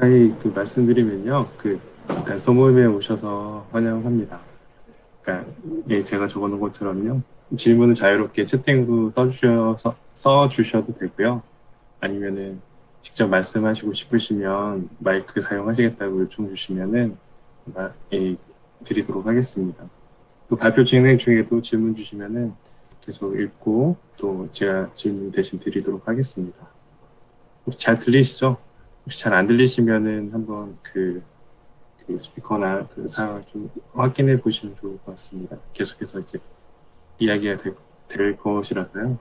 아니, 그 말씀드리면요. 그, 일단 소모임에 오셔서 환영합니다. 그러니까, 예, 제가 적어놓은 것처럼요. 질문을 자유롭게 채팅으로 써주셔서, 써주셔도 되고요. 아니면은, 직접 말씀하시고 싶으시면 마이크 사용하시겠다고 요청 주시면은, 마- 예, 드리도록 하겠습니다. 또 발표 진행 중에도 질문 주시면은 계속 읽고 또 제가 질문 대신 드리도록 하겠습니다. 잘 들리시죠? 혹시 잘 안 들리시면은 한번 그, 그 스피커나 그 상황을 좀 확인해 보시면 좋을 것 같습니다. 계속해서 이제 이야기가 될, 될 것이라서요.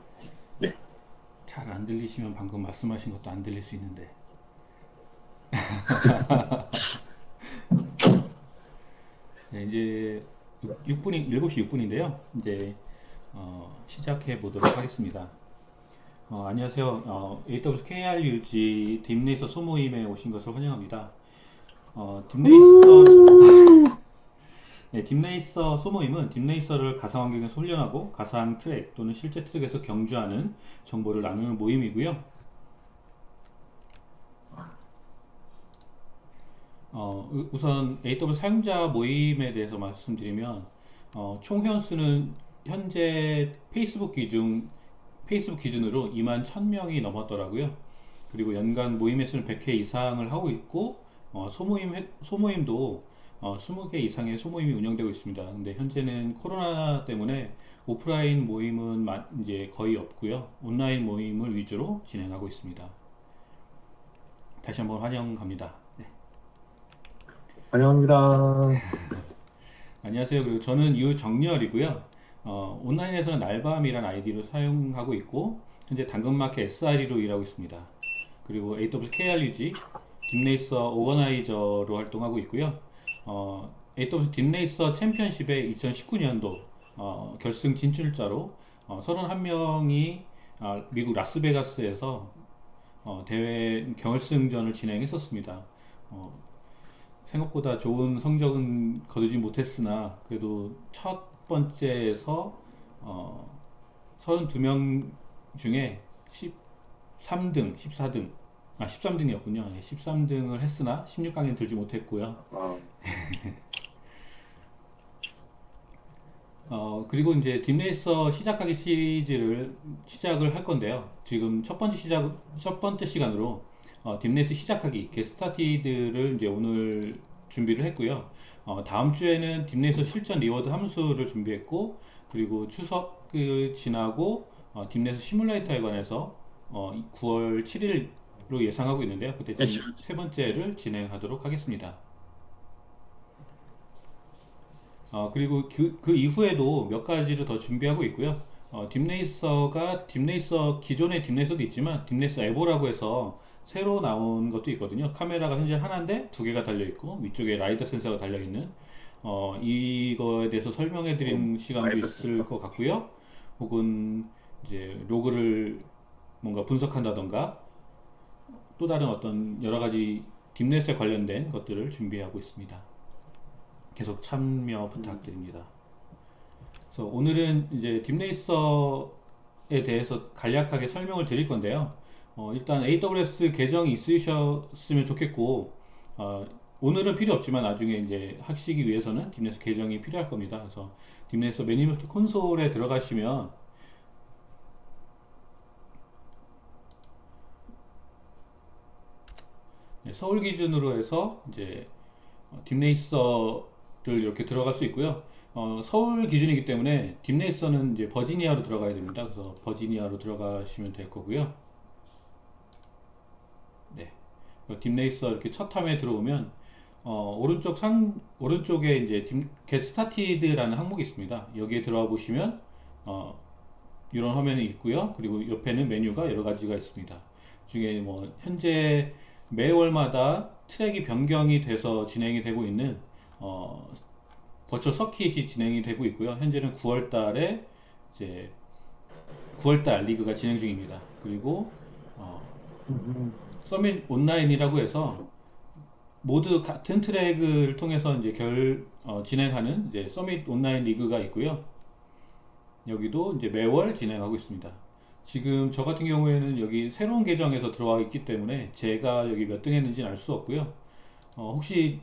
잘안 들리시면 방금 말씀하신 것도 안 들릴 수 있는데. 네, 이제 6분이 7시 6분인데요. 이제 어, 시작해 보도록 하겠습니다. 어, 안녕하세요. 어, AWS KRUG 딥레이서 소모임에 오신 것을 환영합니다. 어, 딥레이서 네, 딥레이서 소모임은 딥레이서를 가상 환경에서 훈련하고 가상 트랙 또는 실제 트랙에서 경주하는 정보를 나누는 모임이고요. 어, 우- 우선 AWS 사용자 모임에 대해서 말씀드리면 어, 총 회원수는 현재 페이스북 기준 페이스북 기준으로 2만 1000명이 넘었더라고요. 그리고 연간 모임 횟수는 100회 이상을 하고 있고 어, 소모임 회- 소모임도 어, 20개 이상의 소모임이 운영되고 있습니다. 근데 현재는 코로나 때문에 오프라인 모임은 마- 이제 거의 없고요. 온라인 모임을 위주로 진행하고 있습니다. 다시 한번 환영합니다. 네. 환영합니다. 안녕하세요. 그리고 저는 유정렬이고요. 어, 온라인에서는 날밤이라는 아이디로 사용하고 있고 현재 당근마켓 SRE로 일하고 있습니다. 그리고 AWS KRUG 딥레이서 오거나이저로 활동하고 있고요. 어, AWS 딥레이서 챔피언십의 2019년도 어, 결승 진출자로 어, 31명이 미국 라스베가스에서 어, 대회 결승전을 진행했었습니다. 어, 생각보다 좋은 성적은 거두지 못했으나 그래도 첫 번째에서 어, 32명 중에 13등, 14등, 아 13등이었군요. 13등을 했으나 16강에 들지 못했고요. 어, 어, 그리고 이제 딥레이서 시작하기 시리즈를 시작을 할 건데요. 지금 첫 번째 시작, 첫 번째 시간으로 어, DeepRacer 시작하기, 게스타티드를 이제 오늘 준비를 했고요. 어, 다음 주에는 DeepRacer 실전 reward 함수를 준비했고, 그리고 추석을 지나고 어, DeepRacer 시뮬레이터에 관해서 어, 9월 7일로 예상하고 있는데요. 그때 지금 세 번째를 진행하도록 하겠습니다. 어, 그리고 그, 그 이후에도 몇 가지를 더 준비하고 있고요. 어, 딥레이서가 딥레이서 기존의 딥레이서도 있지만 딥레이서 에보라고 해서 새로 나온 것도 있거든요. 카메라가 현재 하나인데 두 개가 달려 있고 위쪽에 라이더 센서가 달려 있는 어, 이거에 대해서 설명해 드리는 시간도 있을 센서. 것 같고요. 혹은 이제 로그를 뭔가 분석한다던가 또 다른 어떤 여러 가지 딥레이스에 관련된 것들을 준비하고 있습니다. 계속 참여 부탁드립니다. 그래서 오늘은 이제 딥레이서에 대해서 간략하게 설명을 드릴 건데요. 어, 일단 AWS 계정이 있으셨으면 좋겠고, 어, 오늘은 필요 없지만 나중에 이제 하시기 위해서는 딥레이서 계정이 필요할 겁니다. 그래서 딥레이서 매니지먼트 콘솔에 들어가시면 네, 서울 기준으로 해서 이제 어, 딥레이서를 이렇게 들어갈 수 있고요. 어, 서울 기준이기 때문에 딥레이서는 이제 버지니아로 들어가야 됩니다. 그래서 버지니아로 들어가시면 될 거고요. 네. 그 딥레이서 이렇게 첫 화면에 들어오면 어, 오른쪽 상 오른쪽에 이제 딥, get started라는 항목이 있습니다. 여기에 들어가 보시면 어, 이런 화면이 있고요. 그리고 옆에는 메뉴가 여러 가지가 있습니다. 중에 뭐 현재 매월마다 트랙이 변경이 돼서 진행이 되고 있는 어, 버추얼 서킷이 진행이 되고 있고요. 현재는 9월 달에 이제 9월 달 리그가 진행 중입니다. 그리고 어, Summit Online이라고 해서 모두 같은 트랙을 통해서 이제 결 어, 진행하는 이제 Summit Online 리그가 있고요. 여기도 이제 매월 진행하고 있습니다. 지금 저 같은 경우에는 여기 새로운 계정에서 들어와 있기 때문에 제가 여기 몇 등 했는지는 알 수 없고요. 어, 혹시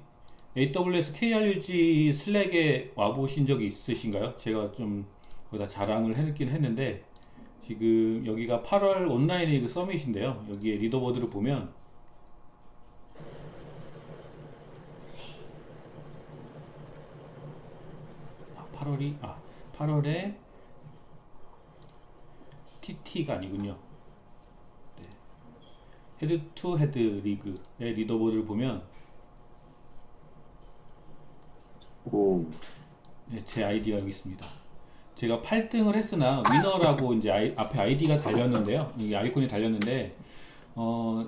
AWS KRUG 슬랙에 와보신 적이 있으신가요? 제가 좀 거기다 자랑을 해놓긴 했는데 지금 여기가 8월 온라인 리그 서밋인데요. 여기에 리더보드를 보면 아, 8월이 아 8월에 TT가 아니군요. 네. Head to Head 리그의 leaderboard를 보면 오, 네, 제 아이디가 여기 있습니다. 제가 8등을 했으나 winner라고 이제 아이- 앞에 아이디가 달렸는데요. 이 아이콘이 달렸는데 어,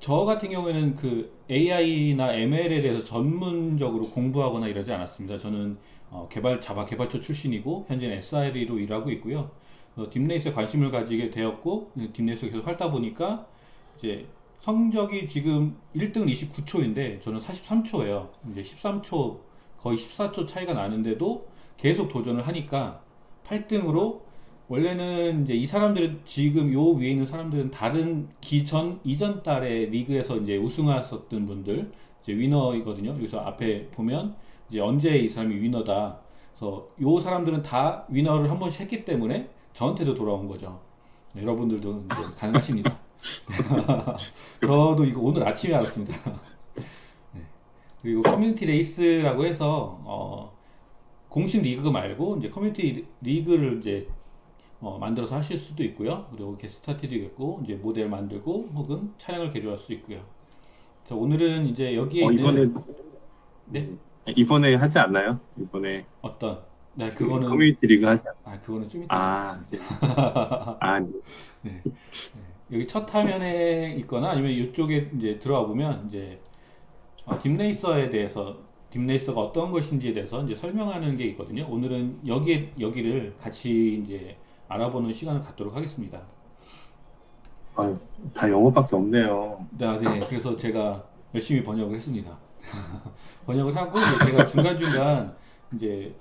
저 같은 경우에는 그 AI나 ML에 대해서 전문적으로 공부하거나 이러지 않았습니다. 저는 어, 개발 자바 개발처 출신이고 현재는 SRE로 일하고 있고요. 어, 딥레이스에 관심을 가지게 되었고 딥레이스에 계속 활다 보니까 이제 성적이 지금 1등은 29초인데 저는 43초예요. 이제 13초 거의 14초 차이가 나는데도 계속 도전을 하니까 8등으로 원래는 이제 이 사람들은 지금 요 위에 있는 사람들은 다른 기전 이전 달에 리그에서 이제 우승하셨던 분들 이제 winner이거든요. 여기서 앞에 보면 이제 언제 이 사람이 winner다. 그래서 요 사람들은 다 winner를 한 번씩 했기 때문에 저한테도 돌아온 거죠. 네, 여러분들도 이제 가능하십니다. 저도 이거 오늘 아침에 알았습니다. 네. 그리고 커뮤니티 레이스라고 해서 어, 공식 리그 말고 이제 커뮤니티 리그를 이제 어, 만들어서 하실 수도 있고요. 그리고 게스트타티도 있고 이제 모델 만들고 혹은 차량을 개조할 수 있고요. 그래서 오늘은 이제 여기에 어, 있는 이번에 네 이번에 하지 않나요? 이번에 어떤 네그 그거는 커뮤니티 리그 하지 않... 아 그거는 좀 이따 아. 네. 아, 네. 네. 네. 여기 첫 화면에 있거나 아니면 이쪽에 이제 들어와 보면 이제 어, DeepRacer에 대해서 DeepRacer가 어떤 것인지에 대해서 이제 설명하는 게 있거든요. 오늘은 여기 여기를 같이 이제 알아보는 시간을 갖도록 하겠습니다. 아유, 다 영어밖에 없네요. 네, 네. 그래서 제가 열심히 번역을 했습니다. 번역을 하고 제가 중간 중간 이제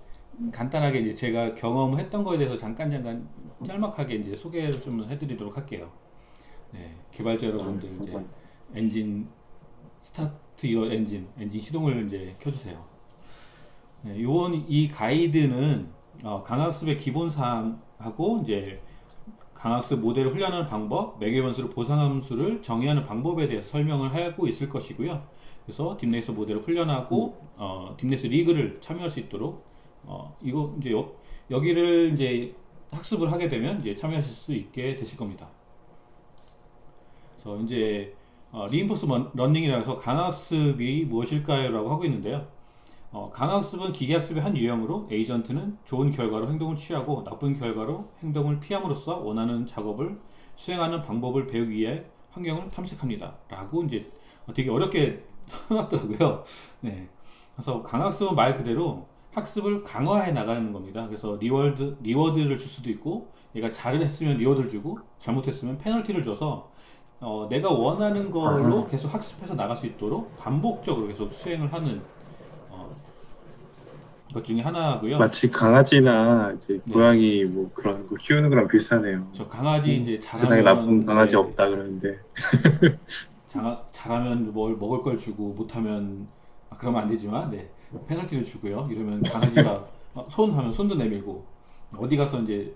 간단하게 이제 제가 경험했던 거에 대해서 잠깐 잠깐 짤막하게 이제 소개를 좀 해드리도록 할게요. 네, 개발자 여러분들 이제 엔진 스타트 여 엔진 엔진 시동을 이제 켜주세요. 네, 요원 이 가이드는 어, 강화학습의 기본 사항하고 이제 강화학습 모델을 훈련하는 방법, 매개변수를 보상함수를 정의하는 방법에 대해서 설명을 하고 있을 것이고요. 그래서 DeepRacer 모델을 훈련하고 어, DeepRacer 리그를 참여할 수 있도록 어, 이거 이제 여, 여기를 이제 학습을 하게 되면 이제 참여하실 수 있게 되실 겁니다. 그래서 이제 어, reinforce learning이라고 해서 강화학습이 무엇일까요?라고 하고 있는데요. 어, 강화학습은 기계학습의 한 유형으로 에이전트는 좋은 결과로 행동을 취하고 나쁜 결과로 행동을 피함으로써 원하는 작업을 수행하는 방법을 배우기 위해 환경을 탐색합니다. 라고 이제 되게 어렵게 써놨더라고요. 네. 그래서 강화학습은 말 그대로 학습을 강화해 나가는 겁니다. 그래서 reward, reward를 줄 수도 있고, 얘가 잘을 했으면 reward를 주고, 잘못했으면 페널티를 줘서, 어, 내가 원하는 걸로 계속 학습해서 나갈 수 있도록 반복적으로 계속 수행을 하는 어, 것 중에 하나고요. 마치 강아지나 이제 네. 고양이 뭐 그런 거 키우는 거랑 비슷하네요. 저 강아지 이제 세상에 잘하면 나쁜 강아지 네, 없다 그러는데 자, 잘하면 뭘 먹을 걸 주고 못하면 아, 그러면 안 되지만 네, 페널티를 주고요. 이러면 강아지가 어, 손 하면 손도 내밀고 어디 가서 이제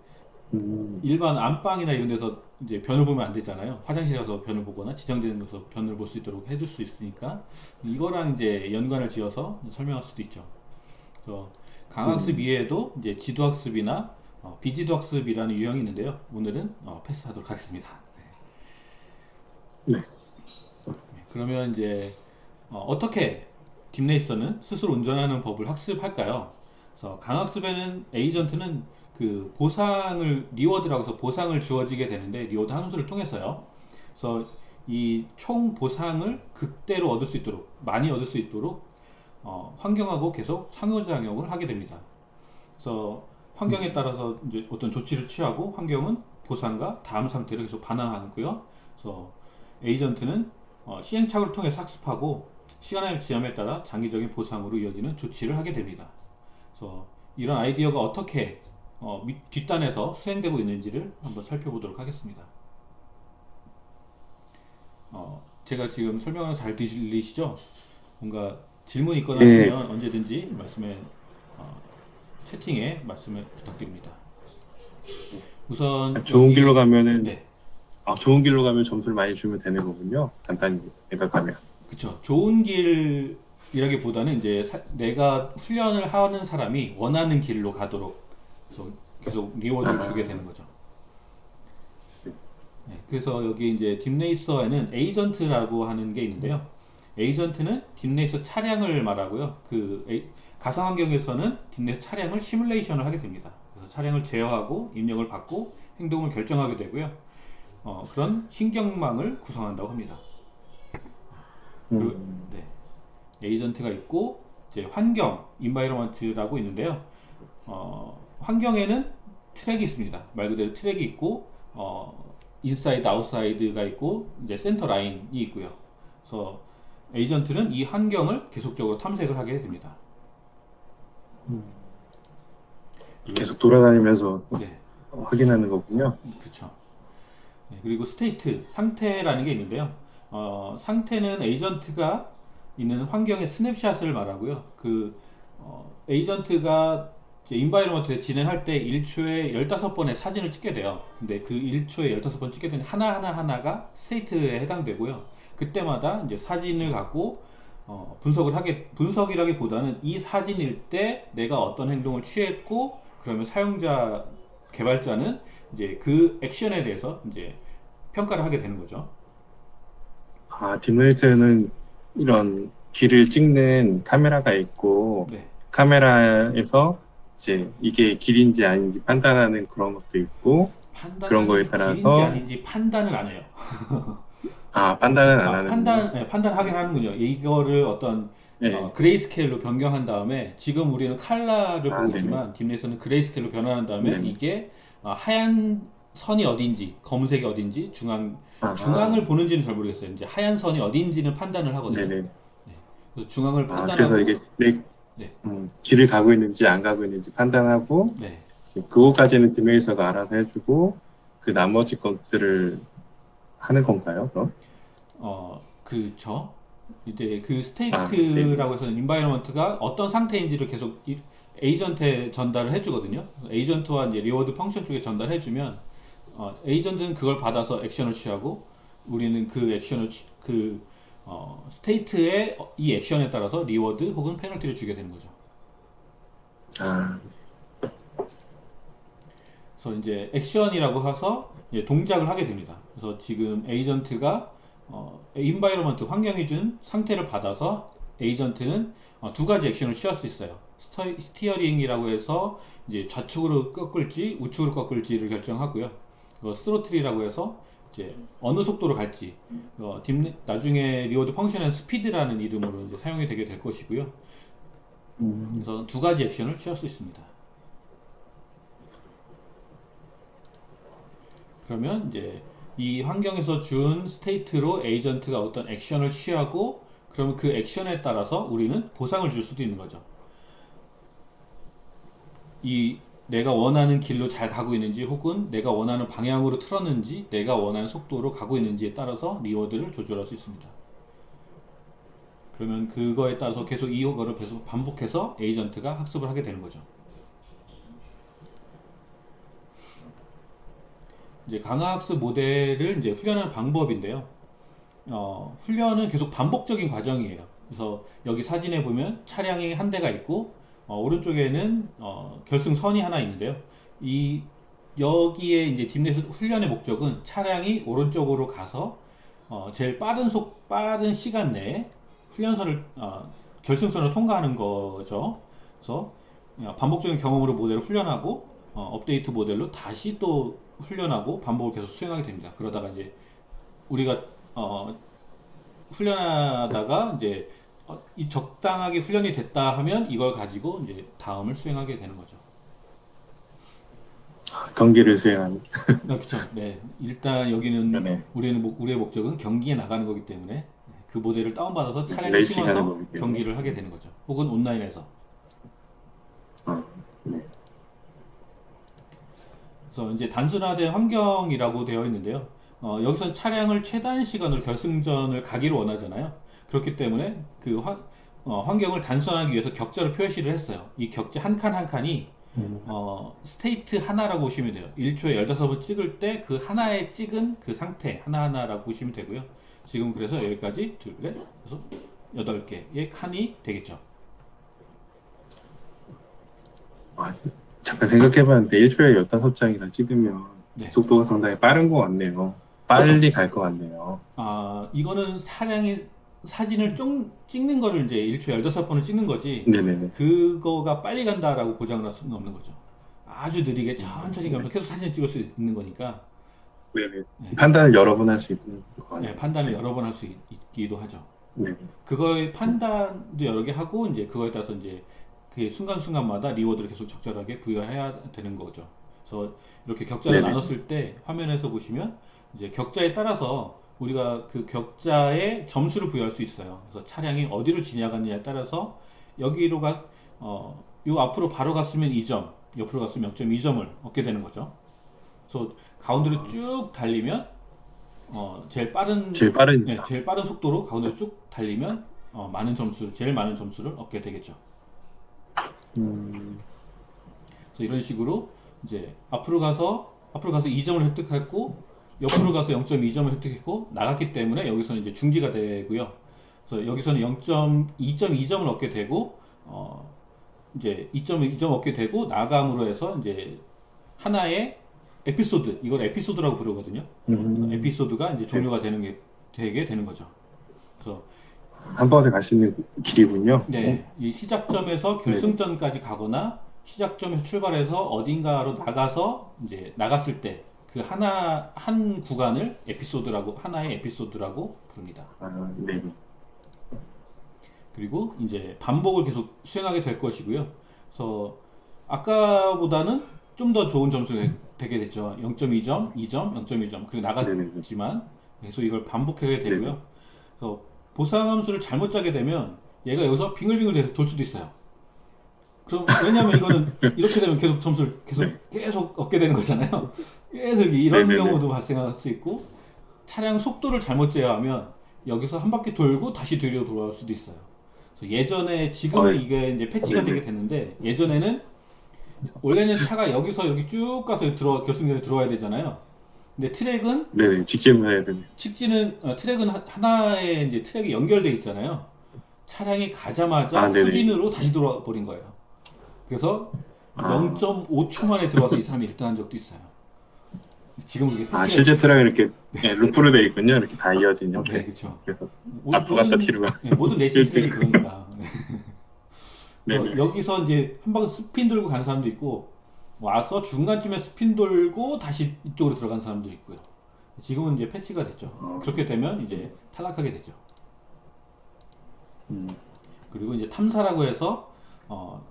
음, 일반 안방이나 이런 데서 이제 변을 보면 안 되잖아요. 화장실에 가서 변을 보거나 지정되는 곳에서 변을 볼 수 있도록 해줄 수 있으니까 이거랑 이제 연관을 지어서 설명할 수도 있죠. 그래서 강학습 이외에도 이제 지도학습이나 어, 비지도학습이라는 유형이 있는데요. 오늘은 어, 패스하도록 하겠습니다. 네. 네, 그러면 이제 어, 어떻게 DeepRacer는 스스로 운전하는 법을 학습할까요? 그래서 강화학습에는 에이전트는 그 보상을 reward라고 해서 보상을 주어지게 되는데 reward 함수를 통해서요. 그래서 이 총 보상을 극대로 얻을 수 있도록 많이 얻을 수 있도록 어, 환경하고 계속 상호작용을 하게 됩니다. 그래서 환경에 따라서 이제 어떤 조치를 취하고 환경은 보상과 다음 상태를 계속 반환하고요. 그래서 에이전트는 어, 시행착오를 통해서 학습하고 시간의 지남에 따라 장기적인 보상으로 이어지는 조치를 하게 됩니다. 그래서 이런 아이디어가 어떻게 어, 밑- 뒷단에서 수행되고 있는지를 한번 살펴보도록 하겠습니다. 어, 제가 지금 설명을 잘 들리시죠? 뭔가 질문 있거나 네. 하시면 언제든지 말씀에 어, 채팅에 말씀을 부탁드립니다. 우선 좋은 여기- 길로 가면은 네, 아, 좋은 길로 가면 점수를 많이 주면 되는 거군요. 간단히 생각하면. 그쵸. 좋은 길이라기보다는 이제 사- 내가 훈련을 하는 사람이 원하는 길로 가도록 그래서 계속 reward를 아. 주게 되는 거죠. 네, 그래서 여기 이제 DeepRacer에는 에이전트라고 하는 게 있는데요. 에이전트는 DeepRacer 차량을 말하고요. 그 에이- 가상 환경에서는 DeepRacer 차량을 시뮬레이션을 하게 됩니다. 그래서 차량을 제어하고 입력을 받고 행동을 결정하게 되고요. 어, 그런 신경망을 구성한다고 합니다. 음, 네. 에이전트가 있고 이제 환경, environment라고 있는데요. 어, 환경에는 트랙이 있습니다. 말 그대로 트랙이 있고 어, inside, outside가 있고 이제 센터 라인이 있고요. 그래서 에이전트는 이 환경을 계속적으로 탐색을 하게 됩니다. 음. 계속 돌아다니면서 네. 확인하는 거군요. 그렇죠. 네, 그리고 state 상태라는 게 있는데요. 어, 상태는 에이전트가 있는 환경의 스냅샷을 말하고요. 그 어, 에이전트가 environment에 진행할 때 1초에 15번의 사진을 찍게 돼요. 근데 그 1초에 15번 찍게 되는 하나하나 하나가 state에 해당되고요. 그때마다 이제 사진을 갖고 어, 분석을 하게 분석이라기보다는 이 사진일 때 내가 어떤 행동을 취했고 그러면 사용자 개발자는 이제 그 액션에 대해서 이제 평가를 하게 되는 거죠. 아, 딥레이스는 이런 길을 찍는 카메라가 있고 네. 카메라에서 이제 이게 길인지 아닌지 판단하는 그런 것도 있고 판단 그런 거에 따라서- 길인지 아닌지 판단을 안 해요. 아, 판단은 안 아, 하는 판단 네, 판단 하긴 하는군요. 이거를 어떤 네. 어, grayscale로 변경한 다음에 지금 우리는 칼라를 아, 보고. 있지만 DeepRacer는 grayscale로 변환한 다음에 네네. 이게 어, 하얀 선이 어딘지 검은색이 어딘지 중앙 아, 중앙을 보는지는 잘 모르겠어요. 이제 하얀 선이 어딘지는 판단을 하거든요. 네네. 그래서 중앙을 아, 판단하고 그래서 이게 내 네. 음, 길을 가고 있는지 안 가고 있는지 판단하고 네. 그거까지는 DeepRacer가 알아서 해주고 그 나머지 것들을 하는 건가요? 그럼? 어, 그렇죠. 이제 그 아, 네. state라고 해서 environment가 어떤 상태인지를 계속 이- 에이전트에 전달을 해주거든요. 에이전트와 이제 reward function 쪽에 전달해주면 어, 에이전트는 그걸 받아서 액션을 취하고 우리는 그 액션을 취- 그 어, state의 이 액션에 따라서 reward 혹은 페널티를 주게 되는 거죠. 아, 그래서 이제 액션이라고 해서 이제 동작을 하게 됩니다. 그래서 지금 에이전트가 어, environment 환경이 준 상태를 받아서 에이전트는 어, 두 가지 액션을 취할 수 있어요. 스터, steering이라고 해서 이제 좌측으로 꺾을지 우측으로 꺾을지를 결정하고요. 어, throttle이라고 해서 이제 어느 속도로 갈지 어, 딥- 나중에 reward function은 스피드라는 이름으로 이제 사용이 되게 될 것이고요. 음, 그래서 두 가지 액션을 취할 수 있습니다. 그러면 이제 이 환경에서 준 state로 에이전트가 어떤 액션을 취하고 그러면 그 액션에 따라서 우리는 보상을 줄 수도 있는 거죠. 이 내가 원하는 길로 잘 가고 있는지 혹은 내가 원하는 방향으로 틀었는지 내가 원하는 속도로 가고 있는지에 따라서 reward를 조절할 수 있습니다. 그러면 그거에 따라서 계속 이거를 계속 반복해서 에이전트가 학습을 하게 되는 거죠. 이제 강화학습 모델을 이제 훈련하는 방법인데요. 어, 훈련은 계속 반복적인 과정이에요. 그래서 여기 사진에 보면 차량이 한 대가 있고 어, 오른쪽에는 어, 결승선이 하나 있는데요. 이 여기에 이제 딥넷 훈련의 목적은 차량이 오른쪽으로 가서 어, 제일 빠른 속 빠른 시간 내에 훈련선을 어, 결승선을 통과하는 거죠. 그래서 어, 반복적인 경험으로 모델을 훈련하고 어, 업데이트 모델로 다시 또 훈련하고 반복을 계속 수행하게 됩니다. 그러다가 이제 우리가 어, 훈련하다가 이제 어, 이 적당하게 훈련이 됐다 하면 이걸 가지고 이제 다음을 수행하게 되는 거죠. 경기를 수행하는. 아, 그렇죠. 네. 일단 여기는 네. 우리는 목- 우리의 목적은 경기에 나가는 거기 때문에 네, 그 모델을 다운받아서 차량에 레이싱 하는 심어서. 경기를 하게 되는 거죠. 혹은 온라인에서. 어, 네. 그래서 이제 단순화된 환경이라고 되어 있는데요. 어, 여기선 차량을 최단 시간으로 결승전을 가기를 원하잖아요. 그렇기 때문에 그 환, 어, 환경을 단순하기 위해서 격자를 표시를 했어요. 이 격자 한 칸 한 칸이 음. 어, state 하나라고 보시면 돼요. 1초에 15번 찍을 때 그 하나에 찍은 그 상태 하나하나라고 보시면 되고요. 지금 그래서 여기까지 둘, 넷, 여섯, 여덟 개의 칸이 되겠죠. 아, 잠깐 생각해봤는데 1초에 15장이나 찍으면 네. 속도가 상당히 빠른 것 같네요. 빨리 갈 것 같네요. 아, 이거는 차량이 사진을 쫑, 찍는 거를 이제 1초에 15번을 찍는 거지. 네네네. 그거가 빨리 간다라고 보장을 할 수는 없는 거죠. 아주 느리게 천천히 가면서 계속 사진을 찍을 수 있는 거니까 네네. 네. 판단을 여러 번 할 수 있는. 네, 판단을 여러 번 할 수 있기도 하죠. 네. 그거의 판단도 여러 개 하고 이제 그거에 따라서 이제 그 순간순간마다 리워드를 계속 적절하게 부여해야 되는 거죠. 그래서 이렇게 격자를 네네. 나눴을 때 화면에서 보시면 이제 격자에 따라서 우리가 그 격자에 점수를 부여할 수 있어요. 그래서 차량이 어디로 지나갔느냐에 따라서 여기로 가, 어, 요 앞으로 바로 갔으면 2점, 옆으로 갔으면 0.2점을 얻게 되는 거죠. 그래서 가운데로 쭉 달리면 어, 제일 빠른 제일 빠른, 네, 제일 빠른 속도로 가운데로 쭉 달리면 어, 많은 점수를 제일 많은 점수를 얻게 되겠죠. 음, 그래서 이런 식으로 이제 앞으로 가서 앞으로 가서 2점을 획득했고 옆으로 가서 0.2점을 획득했고 나갔기 때문에 여기서는 이제 중지가 되고요. 그래서 여기서는 0.2.2점을 얻게 되고 어 이제 2.2점 얻게 되고 나감으로 해서 이제 하나의 에피소드 이걸 에피소드라고 부르거든요. 음, 에피소드가 이제 종료가 되는 게 되게 되는 거죠. 그래서 한 번에 갈 수 있는 길이군요. 네, 이 시작점에서 결승전까지 가거나 시작점에서 출발해서 어딘가로 나가서 이제 나갔을 때 그 하나 한 구간을 에피소드라고 하나의 에피소드라고 부릅니다. 아, 네. 그리고 이제 반복을 계속 수행하게 될 것이고요. 그래서 아까보다는 좀 더 좋은 점수가 되게 됐죠. 0.2점, 2점, 0.1점. 그리고 나갔지만 계속 이걸 반복하게 되고요. 그래서 보상함수를 잘못 짜게 되면 얘가 여기서 빙글빙글 돌 수도 있어요. 그럼 왜냐하면 이거는 이렇게 되면 계속 점수를 계속 네. 계속 얻게 되는 거잖아요. 계속 이런 네네네. 경우도 발생할 수 있고 차량 속도를 잘못 제어하면 여기서 한 바퀴 돌고 다시 뒤로 돌아올 수도 있어요. 그래서 예전에 지금은 어이. 이게 이제 패치가 네네. 되게 됐는데 예전에는 원래는 차가 여기서 이렇게 쭉 가서 들어 결승전에 들어와야 되잖아요. 근데 트랙은 네네. 직진을 해야 되네. 직진은 어, 트랙은 하- 하나의 이제 트랙이 연결돼 있잖아요. 차량이 가자마자 아. 수진으로 다시 돌아와 버린 거예요. 그래서 아. 0.5초 만에 들어와서 이 사람이 1등한 적도 있어요. 지금 그게 아, 실제 트랙은 이렇게 네, 루프로 되어 있군요. 이렇게 다 이어진 네, 형태. 그렇죠. 그래서 모- 앞으로 갔다 뒤로 가. 네, 모든 레이싱 트랙이 그러니까. 그래서 네네. 여기서 이제 한 방 스핀 돌고 가는 사람도 있고 와서 중간쯤에 스핀 돌고 다시 이쪽으로 들어간 사람도 있고요. 지금은 이제 패치가 됐죠. 어. 그렇게 되면 이제 탈락하게 되죠. 음, 그리고 이제 탐사라고 해서 어,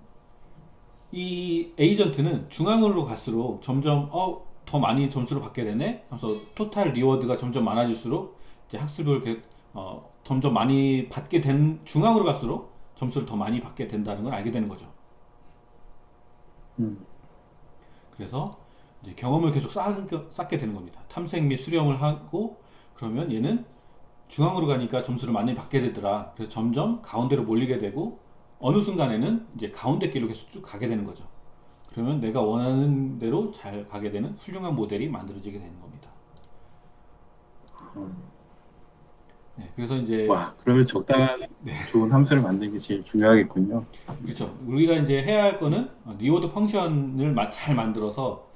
이 에이전트는 중앙으로 갈수록 점점 어, 더 많이 점수를 받게 되네. 그래서 total reward가 점점 많아질수록 이제 학습을 게- 어, 점점 많이 받게 된 중앙으로 갈수록 점수를 더 많이 받게 된다는 걸 알게 되는 거죠. 음, 그래서 이제 경험을 계속 쌓, 쌓게 되는 겁니다. 탐색 및 수렴을 하고 그러면 얘는 중앙으로 가니까 점수를 많이 받게 되더라. 그래서 점점 가운데로 몰리게 되고 어느 순간에는 이제 가운데 길로 계속 쭉 가게 되는 거죠. 그러면 내가 원하는 대로 잘 가게 되는 훌륭한 모델이 만들어지게 되는 겁니다. 음. 네, 그래서 이제 와, 그러면 적당한 좋은 함수를 만드는 게 제일 중요하겠군요. 그렇죠. 우리가 이제 해야 할 거는 어, reward function을 마- 잘 만들어서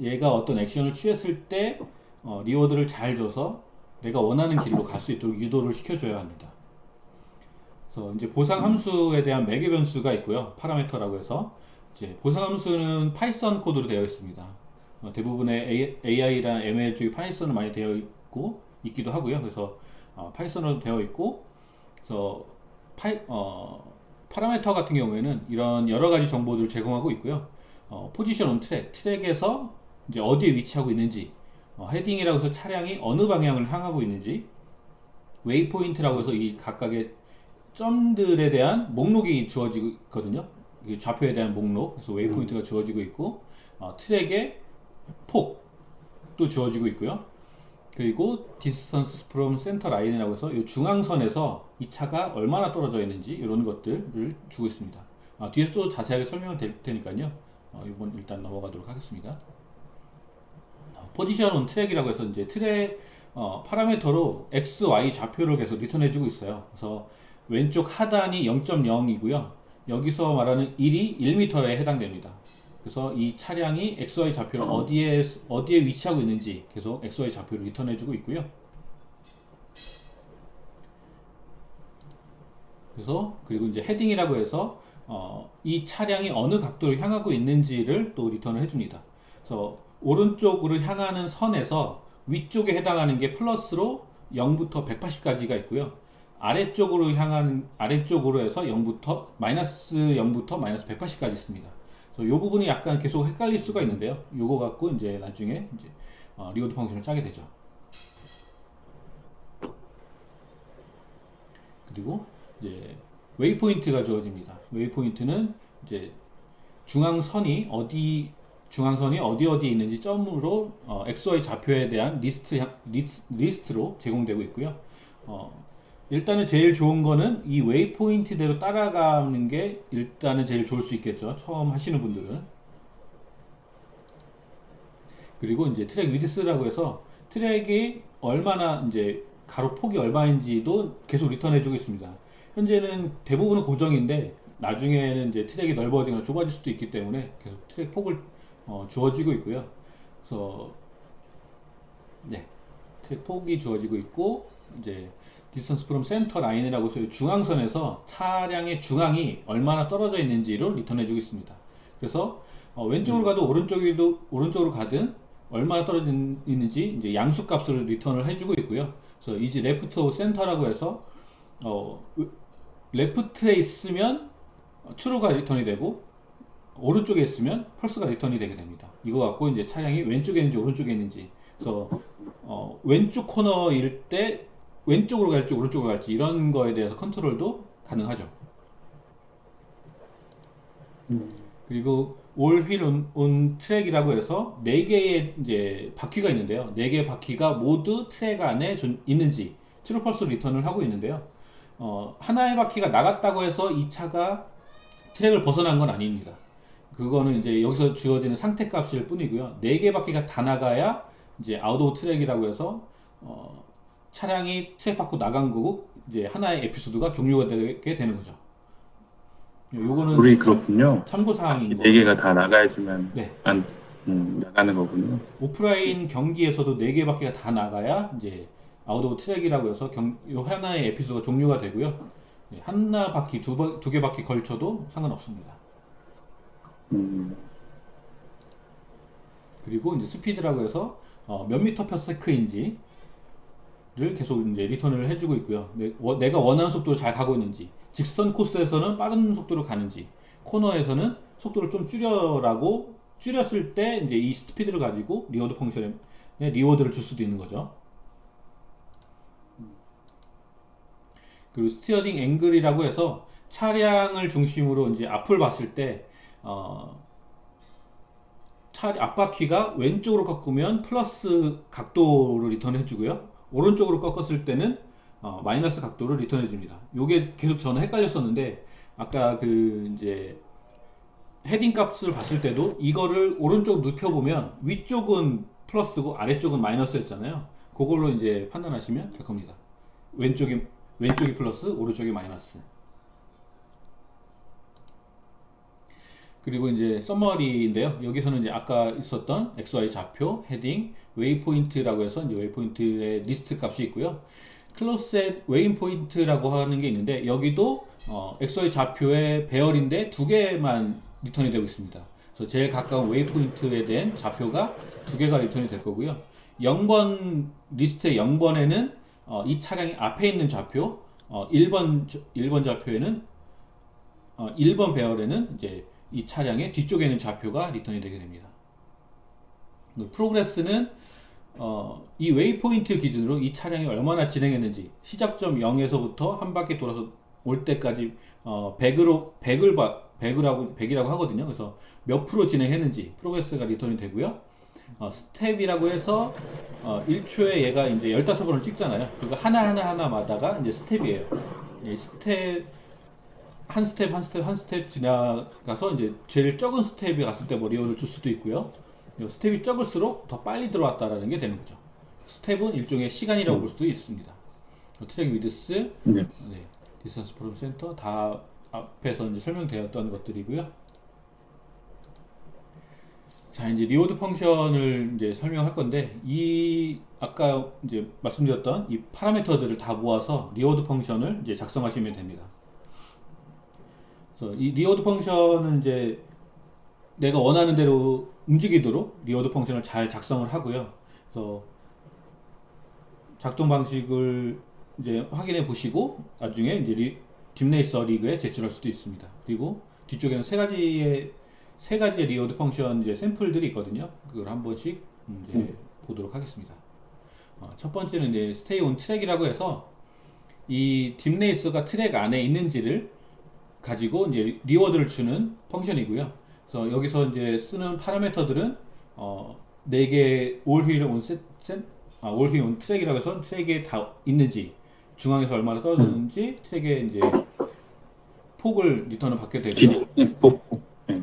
얘가 어떤 액션을 취했을 때 어, reward를 잘 줘서 내가 원하는 길로 갈 수 있도록 유도를 시켜줘야 합니다. 그래서 이제 보상 함수에 대한 매개 변수가 있고요. 파라미터라고 해서 이제 보상 함수는 Python 코드로 되어 있습니다. 어, 대부분의 AI랑 ML 쪽이 Python으로 많이 되어 있고 있기도 하고요. 그래서 어, Python으로 되어 있고 그래서 파이, 어, 파라미터 같은 경우에는 이런 여러 가지 정보들을 제공하고 있고요. 어, position on track, 트랙에서 이제 어디에 위치하고 있는지, 어, heading이라고 해서 차량이 어느 방향을 향하고 있는지, waypoint라고 해서 이 각각의 점들에 대한 목록이 주어지거든요. 이 좌표에 대한 목록, 그래서 waypoint가 주어지고 있고, 어, 트랙의 폭도 주어지고 있고요. 그리고 distance from center line이라고 해서 이 중앙선에서 이 차가 얼마나 떨어져 있는지 이런 것들을 주고 있습니다. 아, 뒤에서 또 자세하게 설명을 될 테니까요. 어, 이번 일단 넘어가도록 하겠습니다. position on track이라고 해서 이제 트랙 어, 파라미터로 x, y 좌표를 계속 return해주고 있어요. 그래서 왼쪽 하단이 0.0이고요. 여기서 말하는 1이 1m에 해당됩니다. 그래서 이 차량이 XY 좌표를 어디에 어디에 위치하고 있는지 계속 XY 좌표를 return해주고 있고요. 그래서 그리고 이제 heading이라고 해서 어, 이 차량이 어느 각도로 향하고 있는지를 또 return을 해줍니다. 그래서 오른쪽으로 향하는 선에서 위쪽에 해당하는 게 플러스로 0부터 180까지가 있고요. 아래쪽으로 향하는 아래쪽으로 해서 0부터 마이너스 0부터 마이너스 180까지 있습니다. 그래서 이 부분이 약간 계속 헷갈릴 수가 있는데요. 요거 갖고 이제 나중에 이제 어, reward function을 짜게 되죠. 그리고 이제 waypoint가 주어집니다. waypoint는 이제 중앙선이 어디 중앙선이 어디 어디에 있는지 점으로 어, XY 좌표에 대한 리스트 리스트, 로 제공되고 있고요. 어, 일단은 제일 좋은 거는 이 waypoint대로 따라가는 게 일단은 제일 좋을 수 있겠죠. 처음 하시는 분들은. 그리고 이제 track width라고 해서 트랙이 얼마나 이제 가로 폭이 얼마인지도 계속 return해 주고 있습니다. 현재는 대부분은 고정인데 나중에는 이제 트랙이 넓어지거나 좁아질 수도 있기 때문에 계속 트랙 폭을 어, 주어지고 있고요. 그래서 네 트랙 폭이 주어지고 있고 이제 distance from center line이라고 해서 중앙선에서 차량의 중앙이 얼마나 떨어져 있는지를 return해 주고 있습니다. 그래서 어, 왼쪽으로 가도 오른쪽에도 오른쪽으로 가든 얼마나 떨어져 있는지 이제 양수 값을 return을 해주고 있고요. 그래서 이제 left center라고 해서 어, left에 있으면 true가 return이 되고 오른쪽에 있으면 false가 return이 되게 됩니다. 이거 갖고 이제 차량이 왼쪽에 있는지 오른쪽에 있는지 그래서 어, 왼쪽 코너일 때 왼쪽으로 갈지 오른쪽으로 갈지 이런 거에 대해서 컨트롤도 가능하죠. 음. 그리고 all wheel on, on track이라고 해서 네 개의 이제 바퀴가 있는데요. 네 개의 바퀴가 모두 트랙 안에 존, 있는지 true false 리턴을 하고 있는데요. 어, 하나의 바퀴가 나갔다고 해서 이 차가 트랙을 벗어난 건 아닙니다. 그거는 이제 여기서 주어지는 상태 값일 뿐이고요. 네개 바퀴가 다 나가야 이제 out of track이라고 해서 어, 차량이 트랙 밖으로 나간 거고 이제 하나의 에피소드가 종료가 되게 되는 거죠. 요거는 우리 그렇군요. 참고 사항인 거. 네 개가 다 나가야지만 네. 안 음, 나가는 거군요. 오프라인 경기에서도 네 개밖에 다 나가야 이제 out of track이라고 해서 경, 요 하나의 에피소드가 종료가 되고요. 네, 하나 바퀴 두, 바, 두개 바퀴 걸쳐도 상관없습니다. 음, 그리고 이제 스피드라고 해서 어, 몇 미터 per sec인지 를 계속 이제 리턴을 해주고 있고요. 내, 워, 내가 원하는 속도로 잘 가고 있는지, 직선 코스에서는 빠른 속도로 가는지, 코너에서는 속도를 좀 줄여라고 줄였을 때 이제 이 스피드를 가지고 reward function에 reward를 줄 수도 있는 거죠. 그리고 steering angle이라고 해서 차량을 중심으로 이제 앞을 봤을 때 어, 차 앞바퀴가 왼쪽으로 꺾으면 플러스 각도를 리턴해 주고요. 오른쪽으로 꺾었을 때는 어, 마이너스 각도를 리턴해 줍니다. 요게 계속 저는 헷갈렸었는데 아까 그 이제 heading 값을 봤을 때도 이거를 오른쪽 눕혀 보면 위쪽은 플러스고 아래쪽은 마이너스였잖아요. 그걸로 이제 판단하시면 될 겁니다. 왼쪽이 왼쪽이 플러스, 오른쪽이 마이너스. 그리고 이제 summary인데요. 여기서는 이제 아까 있었던 XY 좌표, heading, waypoint라고 해서 이제 waypoint의 리스트 값이 있고요. closest waypoint라고 하는 게 있는데 여기도 어, XY 좌표의 배열인데 두 개만 리턴이 되고 있습니다. 그래서 제일 가까운 waypoint에 대한 좌표가 두 개가 리턴이 될 거고요. 0번 리스트의 0번에는 어, 이 차량이 앞에 있는 좌표, 어, 1번 1번 좌표에는 어, 1번 배열에는 이제 이 차량의 뒤쪽에 있는 좌표가 리턴이 되게 됩니다. progress는 어, 이 waypoint 기준으로 이 차량이 얼마나 진행했는지 시작점 0에서부터 한 바퀴 돌아서 올 때까지 어, 100으로 100을 봐 100이라고 100이라고 하거든요. 그래서 몇 프로 진행했는지 progress가 리턴이 되고요. 어, 스텝이라고 해서 어, 1초에 얘가 이제 15번을 찍잖아요. 그거 하나하나 하나마다가 이제 스텝이에요. 이 스텝 한 스텝 한 스텝 한 스텝 지나가서 이제 제일 적은 스텝이 갔을 때 뭐 리오를 줄 수도 있고요. 이 스텝이 적을수록 더 빨리 들어왔다라는 게 되는 거죠. 스텝은 일종의 시간이라고 볼 수도 있습니다. 어, track width, 네. 네, distance from center 다 앞에서 이제 설명되었던 것들이고요. 자, 이제 reward function을 이제 설명할 건데 이 아까 이제 말씀드렸던 이 파라미터들을 다 모아서 reward function을 이제 작성하시면 됩니다. 그래서 이 reward function은 이제 내가 원하는 대로 움직이도록 reward function을 잘 작성을 하고요. 그래서 작동 방식을 이제 확인해 보시고 나중에 이제 리, DeepRacer 리그에 제출할 수도 있습니다. 그리고 뒤쪽에는 세 가지의 세 가지의 reward function 이제 샘플들이 있거든요. 그걸 한 번씩 이제 음. 보도록 하겠습니다. 어, 첫 번째는 이제 stay on track이라고 해서 이 DeepRacer가 트랙 안에 있는지를 가지고 이제 reward를 주는 function이고요. 그래서 여기서 이제 쓰는 파라미터들은 어, 4개 all wheel on 셋, 셋, 아, all wheel on track이라고 해서 트랙에 다 있는지 중앙에서 얼마나 떨어졌는지 트랙에 이제 폭을 리턴을 받게 되고요. 뒷, 네. 네.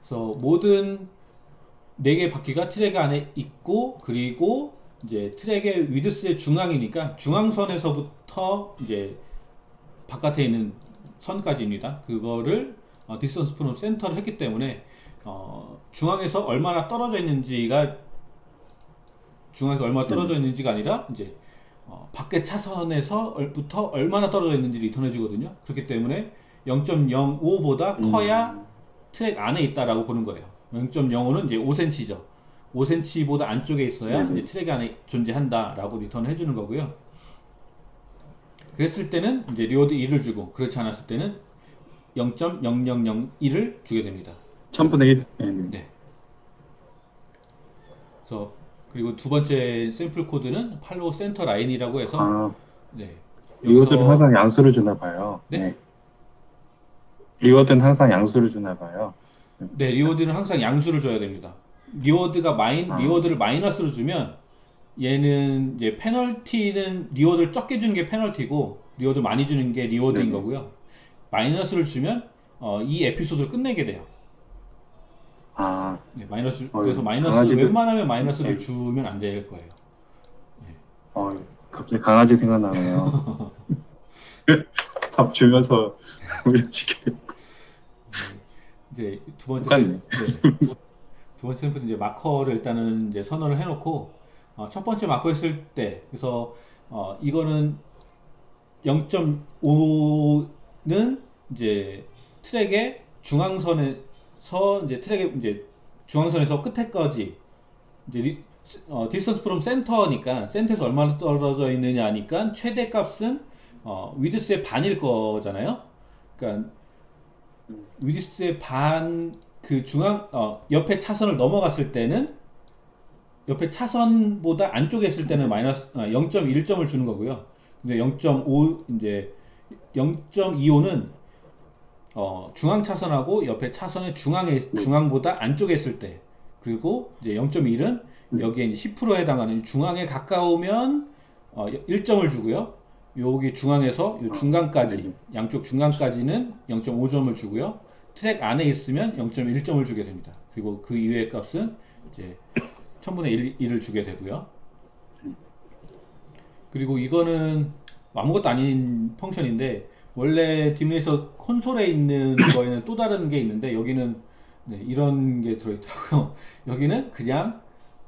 그래서 모든 4개 바퀴가 트랙 안에 있고 그리고 이제 트랙의 위드스의 중앙이니까 중앙선에서부터 이제 바깥에 있는 선까지입니다. 그거를 어, distance from center를 했기 때문에 어, 중앙에서 얼마나 떨어져 있는지가 중앙에서 얼마나 떨어져 있는지가 아니라 이제 어, 밖에 차선에서부터 얼마나 떨어져 있는지 리턴해 주거든요. 그렇기 때문에 0.05보다 커야 음. 트랙 안에 있다라고 보는 거예요. 0.05는 이제 5cm죠. 5cm보다 안쪽에 있어야 네. 이제 트랙 안에 존재한다라고 리턴을 해주는 거고요. 그랬을 때는 이제 reward 1을 주고 그렇지 않았을 때는 0.0001을 주게 됩니다. 1000분의 1. 네. 네. 네. 그래서 그리고 두 번째 샘플 코드는 follow center line이라고 해서 아, 네. reward는 항상 양수를 주나 봐요. 네? reward는 항상 양수를 주나 봐요. 네, reward는 항상 양수를 줘야 됩니다. reward가 마인 아. reward를 마이너스로 주면 얘는 이제 페널티는 reward를 적게 주는 게 페널티고 reward 많이 주는 게 reward인 네네. 거고요. 마이너스를 주면 어, 이 에피소드를 끝내게 돼요. 아, 네, 마이너스 어이, 그래서 마이너스 강아지들- 웬만하면 마이너스를 네. 주면 안 될 거예요. 어, 갑자기 강아지 생각나네요. 밥 주면서 훈련시켜. 이제 두 번째 네. 두 번째 샘플은 이제 마커를 일단은 이제 선언을 해놓고 어, 첫 번째 마커 했을 때 그래서 어, 이거는 0.5 는 이제 트랙의 중앙선에서 이제 트랙의 이제 중앙선에서 끝에까지 이제 리, 어, distance from center니까 센터에서 얼마나 떨어져 있느냐니까 최대 값은 어, 위드스의 반일 거잖아요. 그러니까 위드스의 반 그 중앙 어, 옆에 차선을 넘어갔을 때는 옆에 차선보다 안쪽에 있을 때는 마이너스 아, 0.1점을 주는 거고요. 근데 0.5 이제 0.25는 어, 중앙 차선하고 옆에 차선의 중앙에 있- 중앙보다 안쪽에 있을 때 그리고 이제 0.1은 여기에 이제 10%에 해당하는 중앙에 가까우면 어, 1점을 주고요. 여기 중앙에서 요 중간까지 네. 양쪽 중간까지는 0.5점을 주고요. 트랙 안에 있으면 0.1점을 주게 됩니다. 그리고 그 이외의 값은 이제 1000분의 1, 을 주게 되고요. 그리고 이거는 아무것도 아닌 펑션인데 원래 딥레이서 콘솔에 있는 거에는 또 다른 게 있는데 여기는 네, 이런 게 들어있더라고요. 여기는 그냥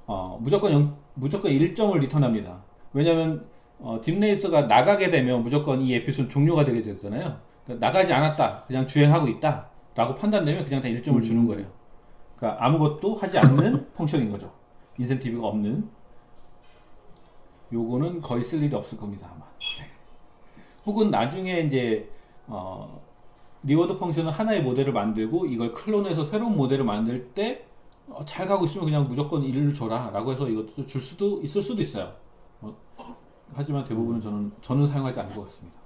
어, 무조건 영- 무조건 1점을 리턴합니다. 왜냐면 어, DeepRacer가 나가게 되면 무조건 이 에피소드 종료가 되게 되잖아요. 그러니까 나가지 않았다, 그냥 주행하고 있다, 라고 판단되면 그냥 다 1점을 주는 거예요. 그러니까 아무것도 하지 않는 function인 거죠. 인센티브가 없는. 요거는 거의 쓸 일이 없을 겁니다, 아마. 네. 혹은 나중에 이제 어, reward function은 하나의 모델을 만들고 이걸 clone해서 새로운 모델을 만들 때 어, 잘 가고 있으면 그냥 무조건 1을 줘라 라고 해서 이것도 줄 수도 있을 수도 있어요. 어, 하지만 대부분은 저는 저는 사용하지 않을 것 같습니다.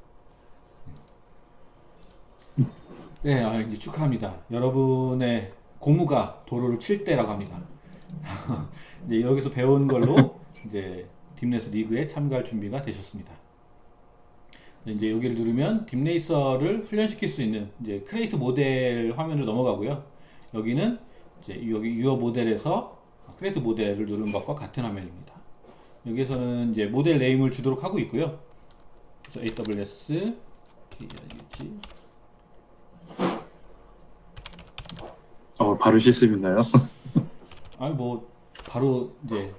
네, 아, 이제 축하합니다. 여러분의 고무가 도로를 칠 때라고 합니다. 이제 여기서 배운 걸로 이제 DeepRacer 리그에 참가할 준비가 되셨습니다. 이제 여기를 누르면 DeepRacer를 훈련시킬 수 있는 이제 create model 화면으로 넘어가고요. 여기는 이제 여기 your model에서 create model을 누르는 것과 같은 화면입니다. 여기에서는 이제 model name을 주도록 하고 있고요. 그래서 AWS KRUG 어, 바로 실습인가요? 아니 뭐 바로 이제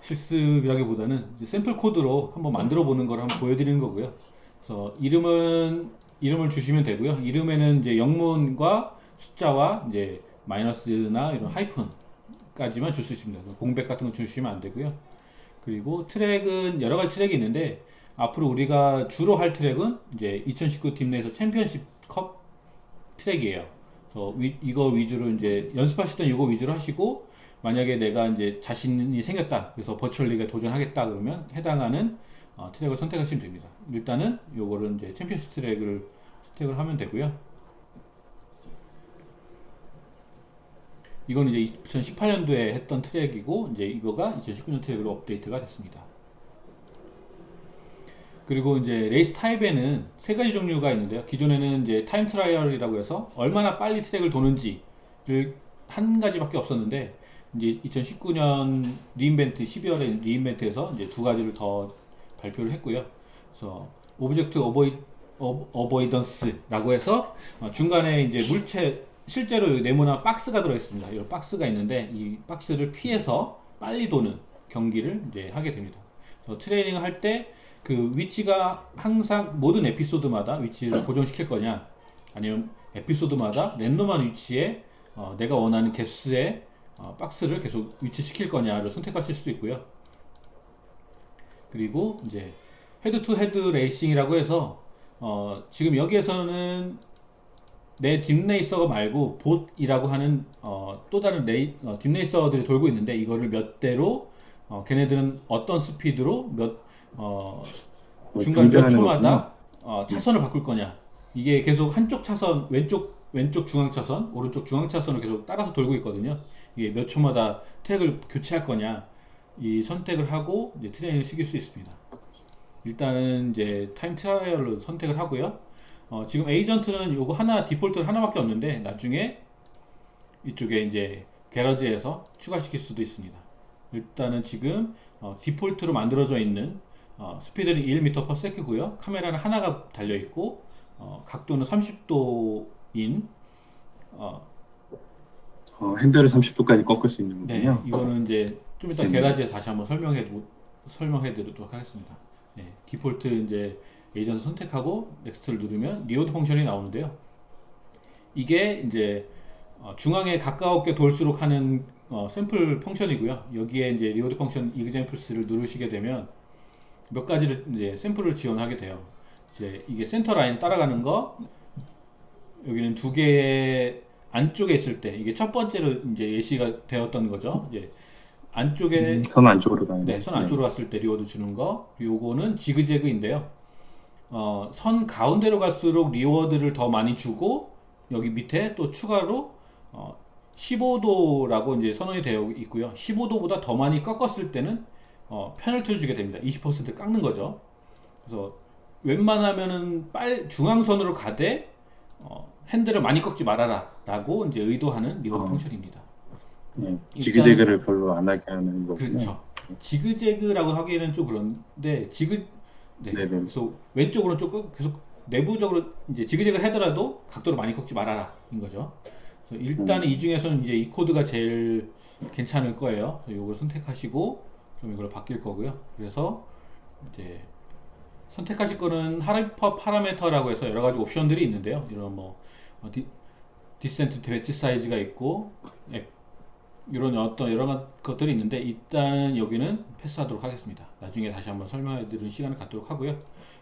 실습이라기보다는 이제 샘플 코드로 한번 만들어 보는 걸 한번 보여드리는 거고요. 그래서 이름은 이름을 주시면 되고요. 이름에는 이제 영문과 숫자와 이제 마이너스나 이런 하이픈까지만 줄 수 있습니다. 공백 같은 거 주시면 안 되고요. 그리고 트랙은 여러 가지 트랙이 있는데 앞으로 우리가 주로 할 트랙은 이제 2019 DeepRacer 챔피언십 컵 트랙이에요. 그래서 위- 이거 위주로 이제 연습하시던 이거 위주로 하시고 만약에 내가 이제 자신이 생겼다 그래서 virtual 리그에 도전하겠다 그러면 해당하는 어, 트랙을 선택하시면 됩니다. 일단은 요거를 이제 챔피언십 트랙을 선택을 하면 되고요. 이건 이제 2018년도에 했던 트랙이고 이제 이거가 2019년 트랙으로 업데이트가 됐습니다. 그리고 이제 레이스 타입에는 세 가지 종류가 있는데요. 기존에는 이제 time trial이라고 해서 얼마나 빨리 트랙을 도는지를 한 가지밖에 없었는데 이제 2019년 re:Invent 12월에 re:Invent에서 이제 두 가지를 더 발표를 했고요. 그래서 object avoi- avoidance라고 해서 어, 중간에 이제 물체 실제로 네모난 박스가 들어 있습니다. 이 박스가 있는데 이 박스를 피해서 빨리 도는 경기를 이제 하게 됩니다. 트레이닝을 할때 그 위치가 항상 모든 에피소드마다 위치를 고정시킬 거냐 아니면 에피소드마다 랜덤한 위치에 어, 내가 원하는 개수의 어, 박스를 계속 위치시킬 거냐를 선택하실 수 있고요. 그리고 이제 head to head racing이라고 해서 어, 지금 여기에서는 내 DeepRacer가 말고 bot이라고 하는 어, 또 다른 레이, 어, DeepRacer들이 돌고 있는데 이거를 몇 대로 어, 걔네들은 어떤 스피드로 몇 어, 뭐 중간 몇 초마다 어, 차선을 바꿀 거냐. 이게 계속 한쪽 차선 왼쪽 왼쪽 중앙 차선 오른쪽 중앙 차선을 계속 따라서 돌고 있거든요. 이게 몇 초마다 트랙을 교체할 거냐 이 선택을 하고 이제 트레이닝을 시킬 수 있습니다. 일단은 이제 time trial로 선택을 하고요. 어, 지금 에이전트는 요거 하나 디폴트 하나밖에 없는데 나중에 이쪽에 이제 garage에서 추가시킬 수도 있습니다. 일단은 지금 어, default로 만들어져 있는 어, 스피드는 1m/s 고요. 카메라는 하나가 달려 있고 어, 각도는 30도인 어, 어, 핸들을 30도까지 꺾을 수 있는 네, 거군요. 이거는 이제 좀 이따 음. garage에 다시 한번 설명해 설명해 드리도록 하겠습니다. 네, 디폴트 이제 에이전트 선택하고 next를 누르면 reward function이 나오는데요. 이게 이제 어, 중앙에 가깝게 돌수록 하는 어, 샘플 function이고요. 여기에 이제 reward function examples를 누르시게 되면 몇 가지를 이제 샘플을 지원하게 돼요. 이제 이게 센터 라인 따라가는 거 여기는 두 개의 안쪽에 있을 때 이게 첫 번째로 이제 예시가 되었던 거죠. 이제 안쪽에 음, 선 안쪽으로 가는 네, 선 안쪽으로 갔을 때 reward 주는 거. 요거는 지그재그인데요. 어, 선 가운데로 갈수록 reward를 더 많이 주고 여기 밑에 또 추가로 어, 15도라고 이제 선언이 되어 있고요. 15도보다 더 많이 꺾었을 때는 어, 페널티를 주게 됩니다. 20% 깎는 거죠. 그래서 웬만하면은 빨 중앙선으로 가되 어, 핸들을 많이 꺾지 말아라 라고 이제 의도하는 reward 어. function입니다. 네, 지그재그를 별로 안 하게 하는 거군요. 그렇죠. 지그재그라고 하기에는 좀 그런데 지그 네. 네네. 그래서 왼쪽 으로 조금 계속 내부적으로 이제 지그재그를 하더라도 각도를 많이 꺾지 말아라 인 거죠. 그래서 일단은 음. 이 중에서는 이제 이 코드가 제일 괜찮을 거예요. 이걸 선택하시고 그럼 이걸 바뀔 거고요. 그래서 이제 선택하실 거는 hyperparameter라고 해서 여러 가지 옵션들이 있는데요. 이런 뭐 어, 디, descent batch size가 있고 예, 이런 어떤 여러 가- 것들이 있는데 일단은 여기는 패스하도록 하겠습니다. 나중에 다시 한번 설명해 드리는 시간을 갖도록 하고요.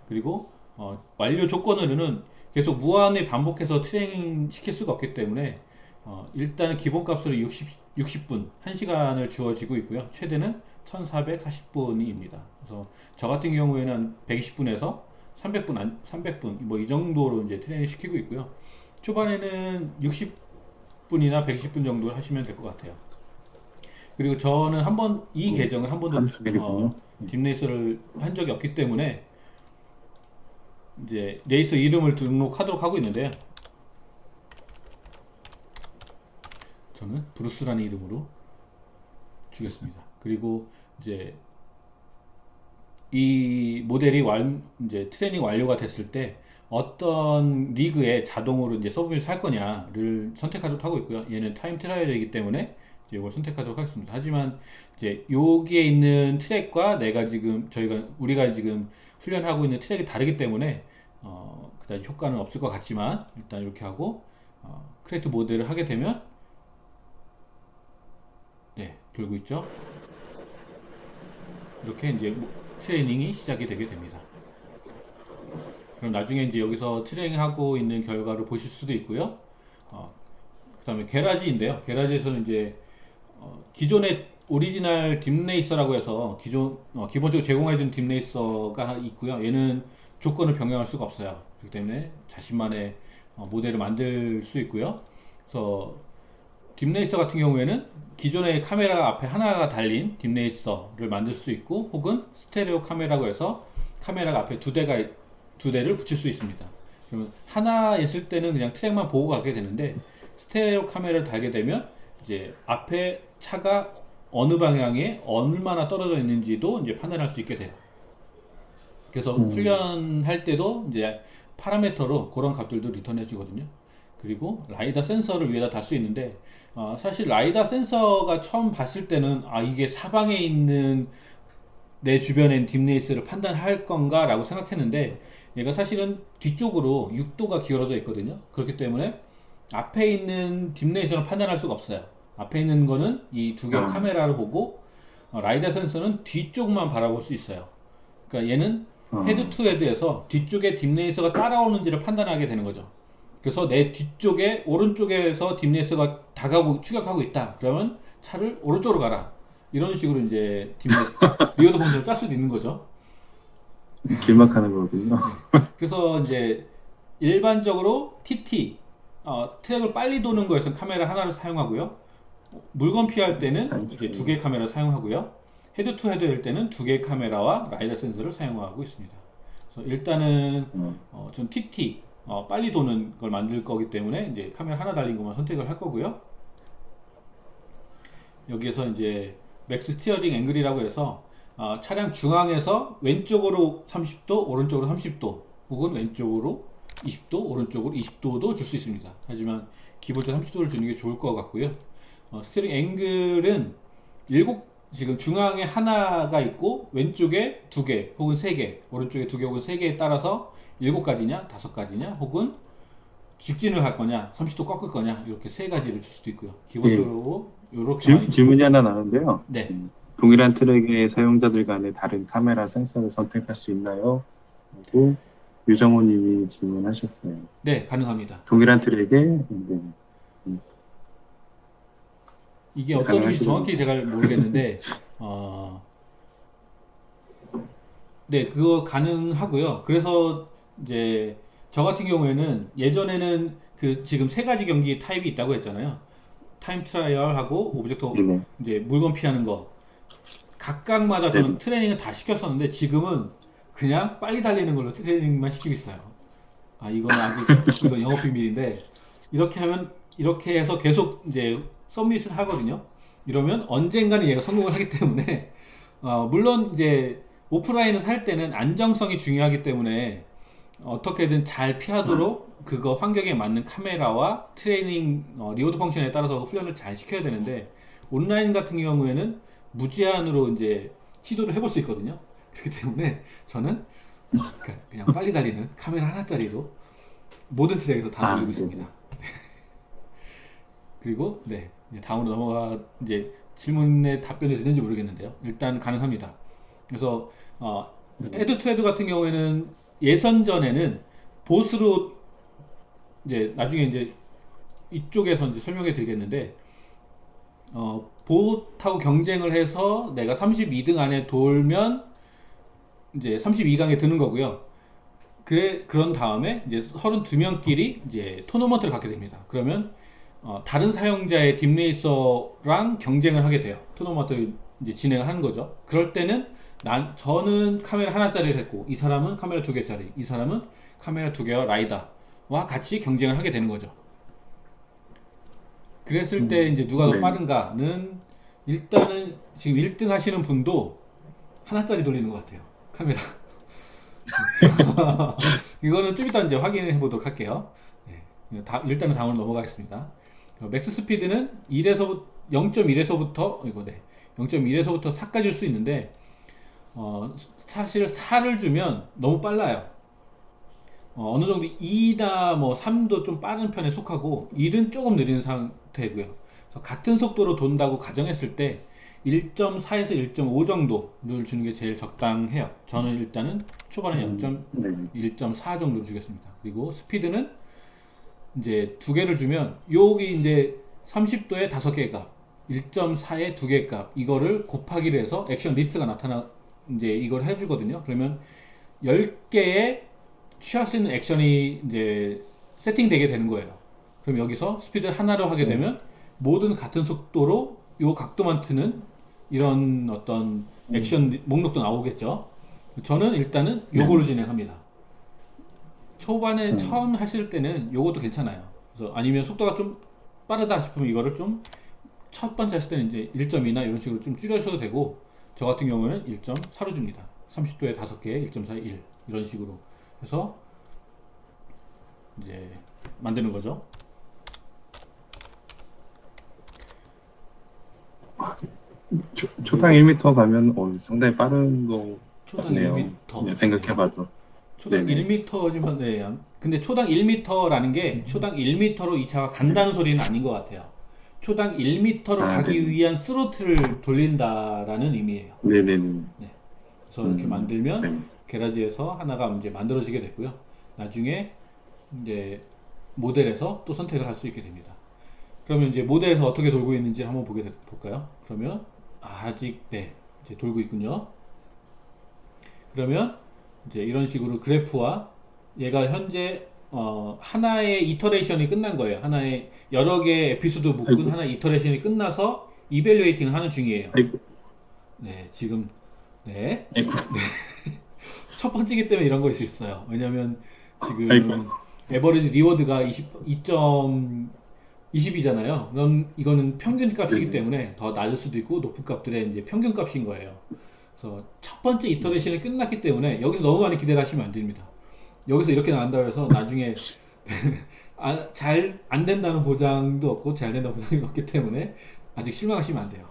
그리고 어, 완료 조건으로는 계속 무한히 반복해서 트레이닝 시킬 수가 없기 때문에 어, 일단은 기본값으로 60, 60분, 1시간을 주어지고 있고요. 최대는 1440분입니다. 그래서 저 같은 경우에는 120분에서 300분, 안, 300분, 뭐 이 정도로 이제 트레이닝 시키고 있고요. 초반에는 60분이나 120분 정도 하시면 될 것 같아요. 그리고 저는 한 번 이 음, 계정을 한 번도. 어, 딥레이서를 한 적이 없기 때문에 이제 레이서 이름을 등록하도록 하고 있는데요. 저는 브루스라는 이름으로 주겠습니다. 그리고 이제 이 모델이 완 이제 트레이닝 완료가 됐을 때 어떤 리그에 자동으로 이제 submit을 할 거냐를 선택하도록 하고 있고요. 얘는 time trial이기 때문에 이걸 선택하도록 하겠습니다. 하지만 이제 여기에 있는 트랙과 내가 지금 저희가 우리가 지금 훈련하고 있는 트랙이 다르기 때문에 어, 그다지 효과는 없을 것 같지만 일단 이렇게 하고 어, create model을 하게 되면 네 돌고 있죠. 이렇게 이제 뭐 트레이닝이 시작이 되게 됩니다. 그럼 나중에 이제 여기서 트레이닝하고 있는 결과를 보실 수도 있고요. 어, 그 다음에 garage인데요. garage에서는 이제 어, 기존의 오리지널 DeepRacer라고 해서 기존 어, 기본적으로 제공해준 DeepRacer가 있고요. 얘는 조건을 변경할 수가 없어요. 그렇기 때문에 자신만의 어, 모델을 만들 수 있고요. 그래서 딥레이서 같은 경우에는 기존의 카메라 앞에 하나가 달린 딥레이서를 만들 수 있고 혹은 스테레오 카메라고 해서 카메라가 앞에 두 대가 두 대를 붙일 수 있습니다. 그러면 하나 있을 때는 그냥 트랙만 보고 가게 되는데 스테레오 카메라를 달게 되면 이제 앞에 차가 어느 방향에 얼마나 떨어져 있는지도 이제 판단할 수 있게 돼요. 그래서 음. 훈련할 때도 이제 파라미터로 그런 값들도 return해 주거든요. 그리고 라이다 센서를 위에다 달 수 있는데 어, 사실 라이다 센서가 처음 봤을 때는 아 이게 사방에 있는 내 주변엔 DeepRacer를 판단할 건가 라고 생각했는데 얘가 사실은 뒤쪽으로 6도가 기울어져 있거든요 그렇기 때문에 앞에 있는 DeepRacer는 판단할 수가 없어요 앞에 있는 거는 이 두 개의 음. 카메라를 보고 어, 라이다 센서는 뒤쪽만 바라볼 수 있어요 그러니까 얘는 어, head to head에서 뒤쪽에 DeepRacer가 따라오는지를 판단하게 되는 거죠. 그래서 내 뒤쪽에 오른쪽에서 DeepRacer가 다가오고 추격하고 있다. 그러면 차를 오른쪽으로 가라. 이런 식으로 이제 딥레 reward function을 짤 수도 있는 거죠. 길막하는 거군요. 그래서 이제 일반적으로 TT 어, 트랙을 빨리 도는 거에서 카메라 하나를 사용하고요. 물건 피할 때는 이제 두 개의 카메라 사용하고요. head to head 일 때는 두 개의 카메라와 라이더 센서를 사용하고 있습니다. 그래서 일단은 어, 어, 전 TT 어, 빨리 도는 걸 만들 거기 때문에 이제 카메라 하나 달린 것만 선택을 할 거고요. 여기에서 이제 max steering angle이라고 해서 어, 차량 중앙에서 왼쪽으로 30도, 오른쪽으로 30도, 혹은 왼쪽으로 20도, 오른쪽으로 20도도 줄 수 있습니다. 하지만 기본적으로 30도를 주는 게 좋을 것 같고요. 어, steering angle은 일곱 지금 중앙에 하나가 있고 왼쪽에 두 개 혹은 세 개, 오른쪽에 두 개 혹은 세 개에 따라서 일곱 가지냐, 다섯 가지냐, 혹은 직진을 할 거냐, 30도 꺾을 거냐 이렇게 세 가지를 줄 수도 있고요. 기본적으로 이렇게 질, 많이 질문이 하나 나는데요. 네. 음, 동일한 트랙의 사용자들 간에 다른 카메라 센서를 선택할 수 있나요? 하고 유정호 님이 질문하셨어요. 네, 가능합니다. 동일한 트랙에 네, 이게 네, 어떤 의미인지. 정확히 제가 모르겠는데, 어, 네, 그거 가능하고요. 그래서 이제 저 같은 경우에는 예전에는 그 지금 세 가지 경기 타입이 있다고 했잖아요. time trial하고 object 네네. 이제 물건 피하는 거 각각마다 저는 네. 트레이닝을 다 시켰었는데 지금은 그냥 빨리 달리는 걸로 트레이닝만 시키고 있어요. 아 이거는 아직 이건 영업 비밀인데 이렇게 하면 이렇게 해서 계속 이제 submit을 하거든요. 이러면 언젠가는 얘가 성공을 하기 때문에 어, 물론 이제 오프라인을 할 때는 안정성이 중요하기 때문에 어떻게든 잘 피하도록 그거 환경에 맞는 카메라와 트레이닝 어, reward function에 따라서 훈련을 잘 시켜야 되는데 온라인 같은 경우에는 무제한으로 이제 시도를 해볼 수 있거든요. 그렇기 때문에 저는 그냥- 그냥 빨리 달리는 카메라 하나짜리로 모든 트랙에서 다 아, 돌리고 네. 있습니다. 그리고 네 이제 다음으로 넘어가 이제 질문에 답변이 되는지 모르겠는데요. 일단 가능합니다. 그래서 어, head to head 같은 경우에는 예선전에는 보스로 이제 나중에 이제 이쪽에서 이제 설명해 드리겠는데 어, 보트하고 경쟁을 해서 내가 32등 안에 돌면 이제 32강에 드는 거고요. 그래 그런 다음에 이제 32명끼리 이제 토너먼트를 갖게 됩니다. 그러면 어, 다른 사용자의 딥레이서랑 경쟁을 하게 돼요. 토너먼트 이제 진행을 하는 거죠. 그럴 때는 난 저는 카메라 하나짜리를 했고 이 사람은 카메라 두 개짜리, 이 사람은 카메라 두 개와 LiDAR와 같이 경쟁을 하게 되는 거죠. 그랬을 때 이제 누가 더 네. 빠른가는 일단은 지금 1등 하시는 분도 하나짜리 돌리는 것 같아요. 카메라. 이거는 좀 이따 이제 확인해 보도록 할게요. 네. 다, 일단은 다음으로 넘어가겠습니다. 어, max speed는 1에서 0.1에서부터 이거 네. 0.1에서부터 4까지 줄 수 있는데 어, 사실 4를 주면 너무 빨라요. 어, 느 정도 2나 뭐 3도 좀 빠른 편에 속하고 1은 조금 느린 상태고요. 그래서 같은 속도로 돈다고 가정했을 때 1.4에서 1.5 정도를 주는 게 제일 적당해요. 저는 일단은 초반에 0. 네. 1.4 정도 주겠습니다. 그리고 스피드는 이제 두 개를 주면 여기 이제 30도에 다섯 개 값, 1.4에 두 개 값, 이거를 곱하기를 해서 action list가 나타나 이제 이걸 해주거든요. 그러면 10개의 취할 수 있는 액션이 이제 세팅되게 되는 거예요. 그럼 여기서 스피드 하나로 하게 되면 모든 같은 속도로 요 각도만 트는 이런 어떤 액션 목록도 나오겠죠. 저는 일단은 요걸로 진행합니다. 초반에 음. 처음 하실 때는 요것도 괜찮아요. 그래서 아니면 속도가 좀 빠르다 싶으면 이거를 좀 첫 번째 했을 때는 이제 1.2나 이런 식으로 좀 줄여셔도 되고 저 같은 경우는 1.4로 줍니다. 30도에 5개, 1.4에 1 이런 식으로 해서 이제 만드는 거죠. 초, 초당 1m 가면 어, 상당히 빠른 거 초당 같네요. 1m. 그냥 생각해봐도. 초당 네네. 1m지만 네. 근데 초당 1m라는 게 초당 1m로 이 차가 간다는 소리는 아닌 것 같아요. 초당 1m로 아, 가기 네네. 위한 스로틀을 돌린다라는 의미예요. 네네네. 그래서 이렇게 음, 만들면 네. 게라지에서 하나가 이제 만들어지게 됐고요. 나중에 이제 모델에서 또 선택을 할 수 있게 됩니다. 그러면 이제 모델에서 어떻게 돌고 있는지 한번 보게 돼- 볼까요? 그러면 아직 네 이제 돌고 있군요. 그러면 이제 이런 식으로 그래프와 얘가 현재 어, 하나의 iteration이 끝난 거예요. 하나의 여러 개의 에피소드 묶은 아이고. 하나의 iteration이 끝나서 evaluating 하는 중이에요. 아이고, 네, 지금 네. 아이고. 첫 번째기 때문에 이런 거일 수 있어요. 왜냐면 지금 아이고. average reward가 20, 2.20이잖아요. 그럼 이거는 평균 값이기 네. 때문에 더 낮을 수도 있고 높은 값들의 이제 평균 값인 거예요. 그래서 첫 번째 iteration이 끝났기 때문에 여기서 너무 많이 기대를 하시면 안 됩니다. 여기서 이렇게 나온다고 해서 나중에 아, 잘안 된다는 보장도 없고 잘 된다는 보장이 없기 때문에 아직 실망하시면 안 돼요.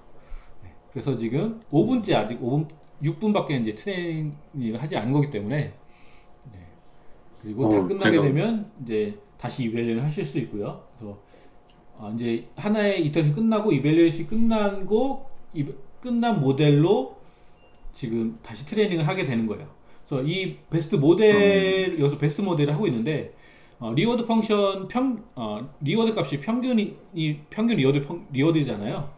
네, 그래서 지금 5분째 아직 5분 6분밖에 이제 트레이닝을 하지 않은 거기 때문에 네. 그리고 다 어, 끝나게 제가- 되면 이제 다시 이벨리를 하실 수 있고요. 그래서 아, 이제 하나의 iteration 끝나고 evaluation이 끝나고 이, 끝난 모델로 지금 다시 트레이닝을 하게 되는 거예요. 그래서 이 베스트 모델 여기서 베스트 모델을 하고 있는데 어, reward function 평 어, reward 값이 평균이 이 평균 reward func, reward잖아요.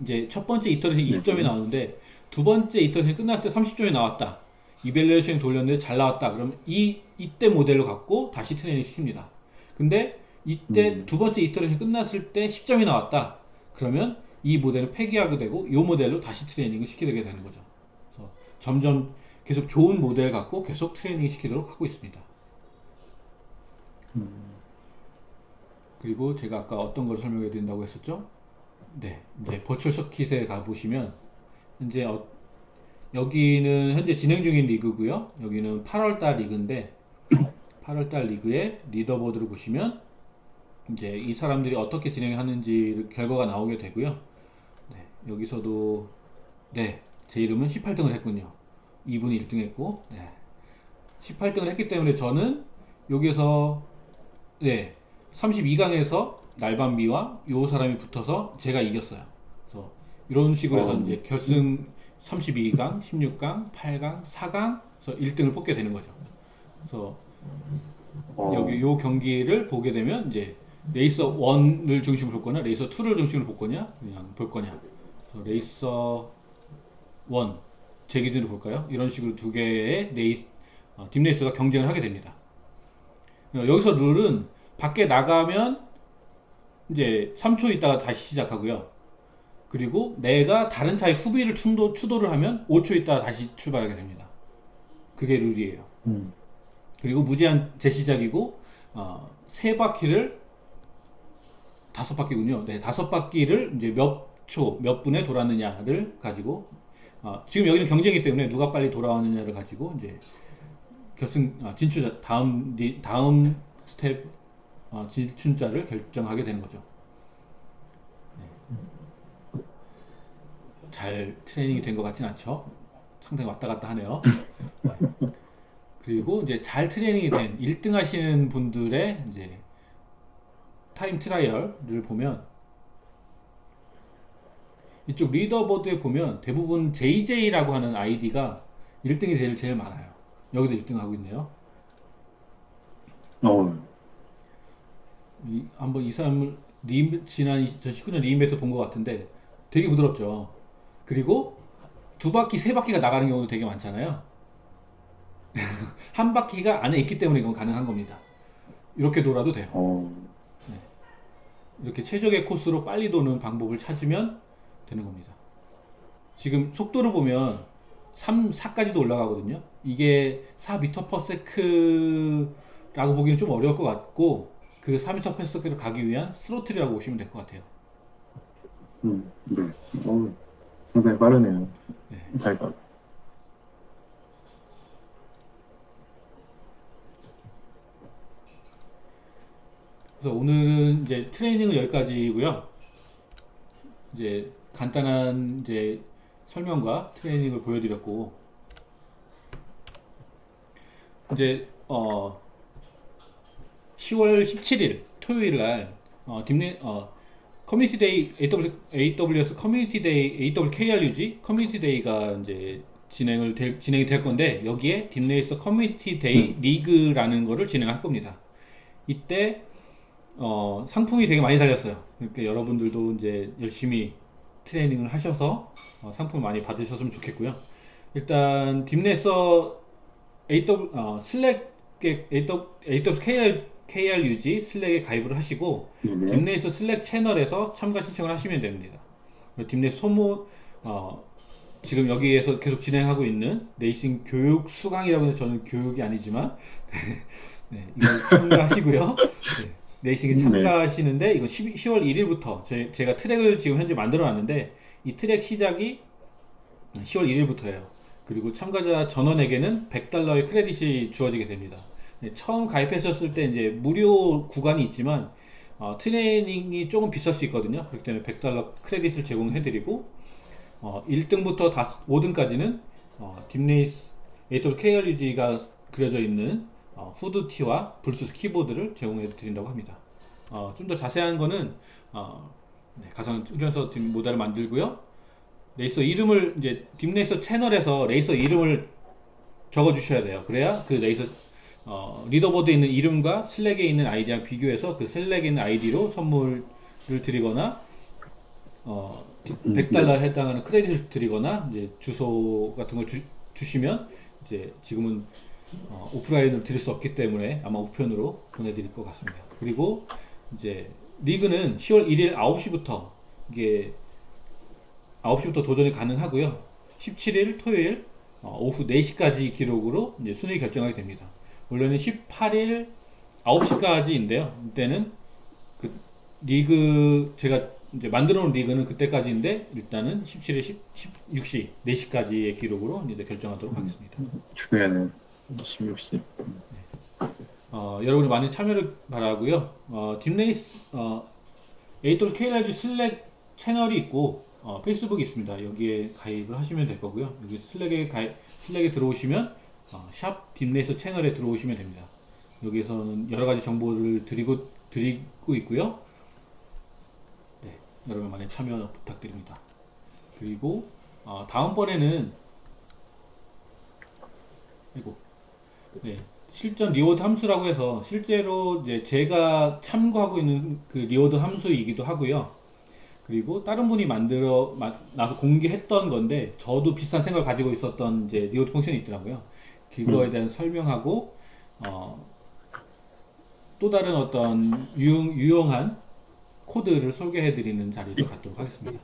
이제 첫 번째 iteration 20점이 네. 나오는데 두 번째 iteration 끝났을 때 30점이 나왔다. evaluation 돌렸는데 잘 나왔다. 그럼 이 이때 모델로 갖고 다시 트레이닝 시킵니다. 근데 이때 음. 두 번째 iteration 끝났을 때 10점이 나왔다. 그러면 이 모델을 폐기하게 되고 이 모델로 다시 트레이닝을 시키게 되는 거죠. 점점 계속 좋은 모델 갖고 계속 트레이닝 시키도록 하고 있습니다. 음, 그리고 제가 아까 어떤 걸 설명해 드린다고 했었죠? 네, 이제 버추얼 서킷에 가 보시면 현재 어- 여기는 현재 진행 중인 리그고요. 여기는 8월달 리그인데 8월달 리그의 leaderboard를 보시면 이제 이 사람들이 어떻게 진행하는지 결과가 나오게 되고요. 네, 여기서도 네, 제 이름은 18등을 했군요. 이분이 1등 했고, 네. 18등을 했기 때문에 저는 여기서 네, 32강에서 날밤비와 요 사람이 붙어서 제가 이겼어요. 그래서 이런 식으로 해서 어. 이제 결승 32강, 16강, 8강, 4강, 그래서 1등을 뽑게 되는 거죠. 그래서 어, 여기 요 경기를 보게 되면 이제 레이서 1을 중심으로 볼 거냐, 레이서 2를 중심으로 볼 거냐, 그냥 볼 거냐. 그래서 레이서 1, 제 기준으로 볼까요? 이런 식으로 두 개의 레이스, 어, DeepRacer가 경쟁을 하게 됩니다. 어, 여기서 룰은 밖에 나가면 이제 3초 있다가 다시 시작하고요. 그리고 내가 다른 차의 후미를 추돌, 추돌을 하면 5초 있다가 다시 출발하게 됩니다. 그게 룰이에요. 음. 그리고 무제한 재시작이고 어, 세 바퀴를 다섯 바퀴군요. 네, 다섯 바퀴를 이제 몇 초, 몇 분에 돌았느냐를 가지고 어, 지금 여기는 경쟁이기 때문에 누가 빨리 돌아왔느냐를 가지고 이제 결승 아, 진출 다음 리- 다음 스텝 어, 진출자를 결정하게 되는 거죠. 네. 잘 트레이닝이 된 것 같진 않죠. 상당히 왔다 갔다 하네요. 네. 그리고 이제 잘 트레이닝이 된 1등 하시는 분들의 이제 time trial을 보면 이쪽 leaderboard에 보면 대부분 JJ라고 하는 아이디가 1등이 제일 제일 많아요. 여기도 1등 하고 있네요. 어, 이, 한번 이 사람을 리, 지난 2019년 리인베트 본것 같은데 되게 부드럽죠. 그리고 두 바퀴, 세 바퀴가 나가는 경우도 되게 많잖아요. 한 바퀴가 안에 있기 때문에 이건 가능한 겁니다. 이렇게 돌아도 돼요. 어, 이렇게 최적의 코스로 빨리 도는 방법을 찾으면 되는 겁니다. 지금 속도를 보면 3, 4까지도 올라가거든요. 이게 4m/s라고 보기는 좀 어려울 것 같고 그 4m/s로 가기 위한 스로틀이라고 보시면 될 것 같아요. 음, 네. 어, 상당히 빠르네요. 네. 잘 가. 그래서 오늘은 이제 트레이닝은 여기까지고요. 이제 간단한 이제 설명과 트레이닝을 보여드렸고 이제 어 10월 17일 토요일 날 어, 딥네 어 커뮤니티 데이 AW, AWS 커뮤니티 데이 AWKRUG 커뮤니티 데이가 이제 진행을 될, 진행이 될 건데 여기에 DeepRacer Community Day 리그라는 거를 진행할 겁니다. 이때 어, 상품이 되게 많이 달렸어요. 그러니까 여러분들도 이제 열심히 트레이닝을 하셔서 어, 상품 많이 받으셨으면 좋겠고요. 일단 DeepRacer AW 어, 슬랙에 AW, AWKR KRUG 슬랙에 가입을 하시고 네네. DeepRacer Slack 채널에서 참가 신청을 하시면 됩니다. DeepRacer 소모 어, 지금 여기에서 계속 진행하고 있는 레이싱 교육 수강이라고 해서 저는 교육이 아니지만 네, 이걸 참가하시고요. 네, 레이싱에 네. 참가하시는데 이거 10, 10 월 1일부터 제, 제가 트랙을 지금 현재 만들어 놨는데 이 트랙 시작이 10월 1일부터예요. 그리고 참가자 전원에게는 100달러의 크레딧이 주어지게 됩니다. 네, 처음 가입하셨을 때 이제 무료 구간이 있지만 어, 트레이닝이 조금 비쌀 수 있거든요. 그렇기 때문에 100달러 크레딧을 제공해 드리고 어, 1등부터 5등까지는 어, DeepRacer AWSKRUG가 그려져 있는 어, 후드티와 블루투스 키보드를 제공해 드린다고 합니다. 어, 좀 더 자세한 거는 어, 네, 가상 훈련소 deep 모델을 만들고요. 레이서 이름을 이제 DeepRacer 채널에서 레이서 이름을 적어 주셔야 돼요. 그래야 그 레이서 어, leaderboard에 있는 이름과 Slack에 있는 아이디랑 비교해서 그 Slack에 있는 아이디로 선물을 드리거나 어, 음, 100달러에 해당하는 크레딧을 드리거나 이제 주소 같은 걸 주, 주시면 이제 지금은 어, 오프라인으로 드릴 수 없기 때문에 아마 우편으로 보내드릴 것 같습니다. 그리고 이제 리그는 10월 1일 9시부터 이게 9시부터 도전이 가능하고요. 17일 토요일 어, 오후 4시까지 기록으로 이제 순위 결정하게 됩니다. 원래는 18일 9시까지인데요. 이때는 그 리그 제가 이제 만들어 놓은 리그는 그때까지인데 일단은 17일 10, 16시 4시까지의 기록으로 이제 결정하도록 하겠습니다. 주변에는 16시. 어, 여러분이 많이 참여를 바라고요. 어, DeepRacer 어, AWSKRUG Slack 채널이 있고 어, 페이스북이 있습니다. 여기에 가입을 하시면 될 거고요. 여기 Slack에 가입, Slack에 들어오시면 어, 샵 DeepRacer 채널에 들어오시면 됩니다. 여기서는 여러 가지 정보를 드리고 드리고 있고요. 네, 여러분 많이 참여 부탁드립니다. 그리고 어, 다음번에는 이거 네, 실전 reward 함수라고 해서 실제로 이제 제가 참고하고 있는 그 reward 함수이기도 하고요. 그리고 다른 분이 만들어 마- 나서 공개했던 건데 저도 비슷한 생각을 가지고 있었던 이제 reward function이 있더라고요. 그거에 대한 설명하고 어, 또 다른 어떤 유용, 유용한 코드를 소개해 드리는 자리를 갖도록 하겠습니다.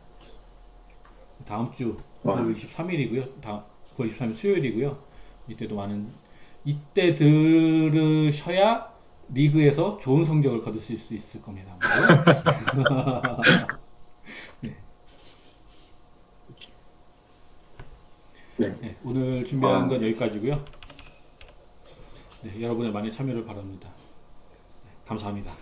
다음 주 와. 9월 23일이고요. 다음 9월 23일 수요일이고요. 이때도 많은 이때 들으셔야 리그에서 좋은 성적을 거두실 수 있을 겁니다. 네. 네, 오늘 준비한 아. 건 여기까지고요. 네, 여러분의 많은 참여를 바랍니다. 네, 감사합니다.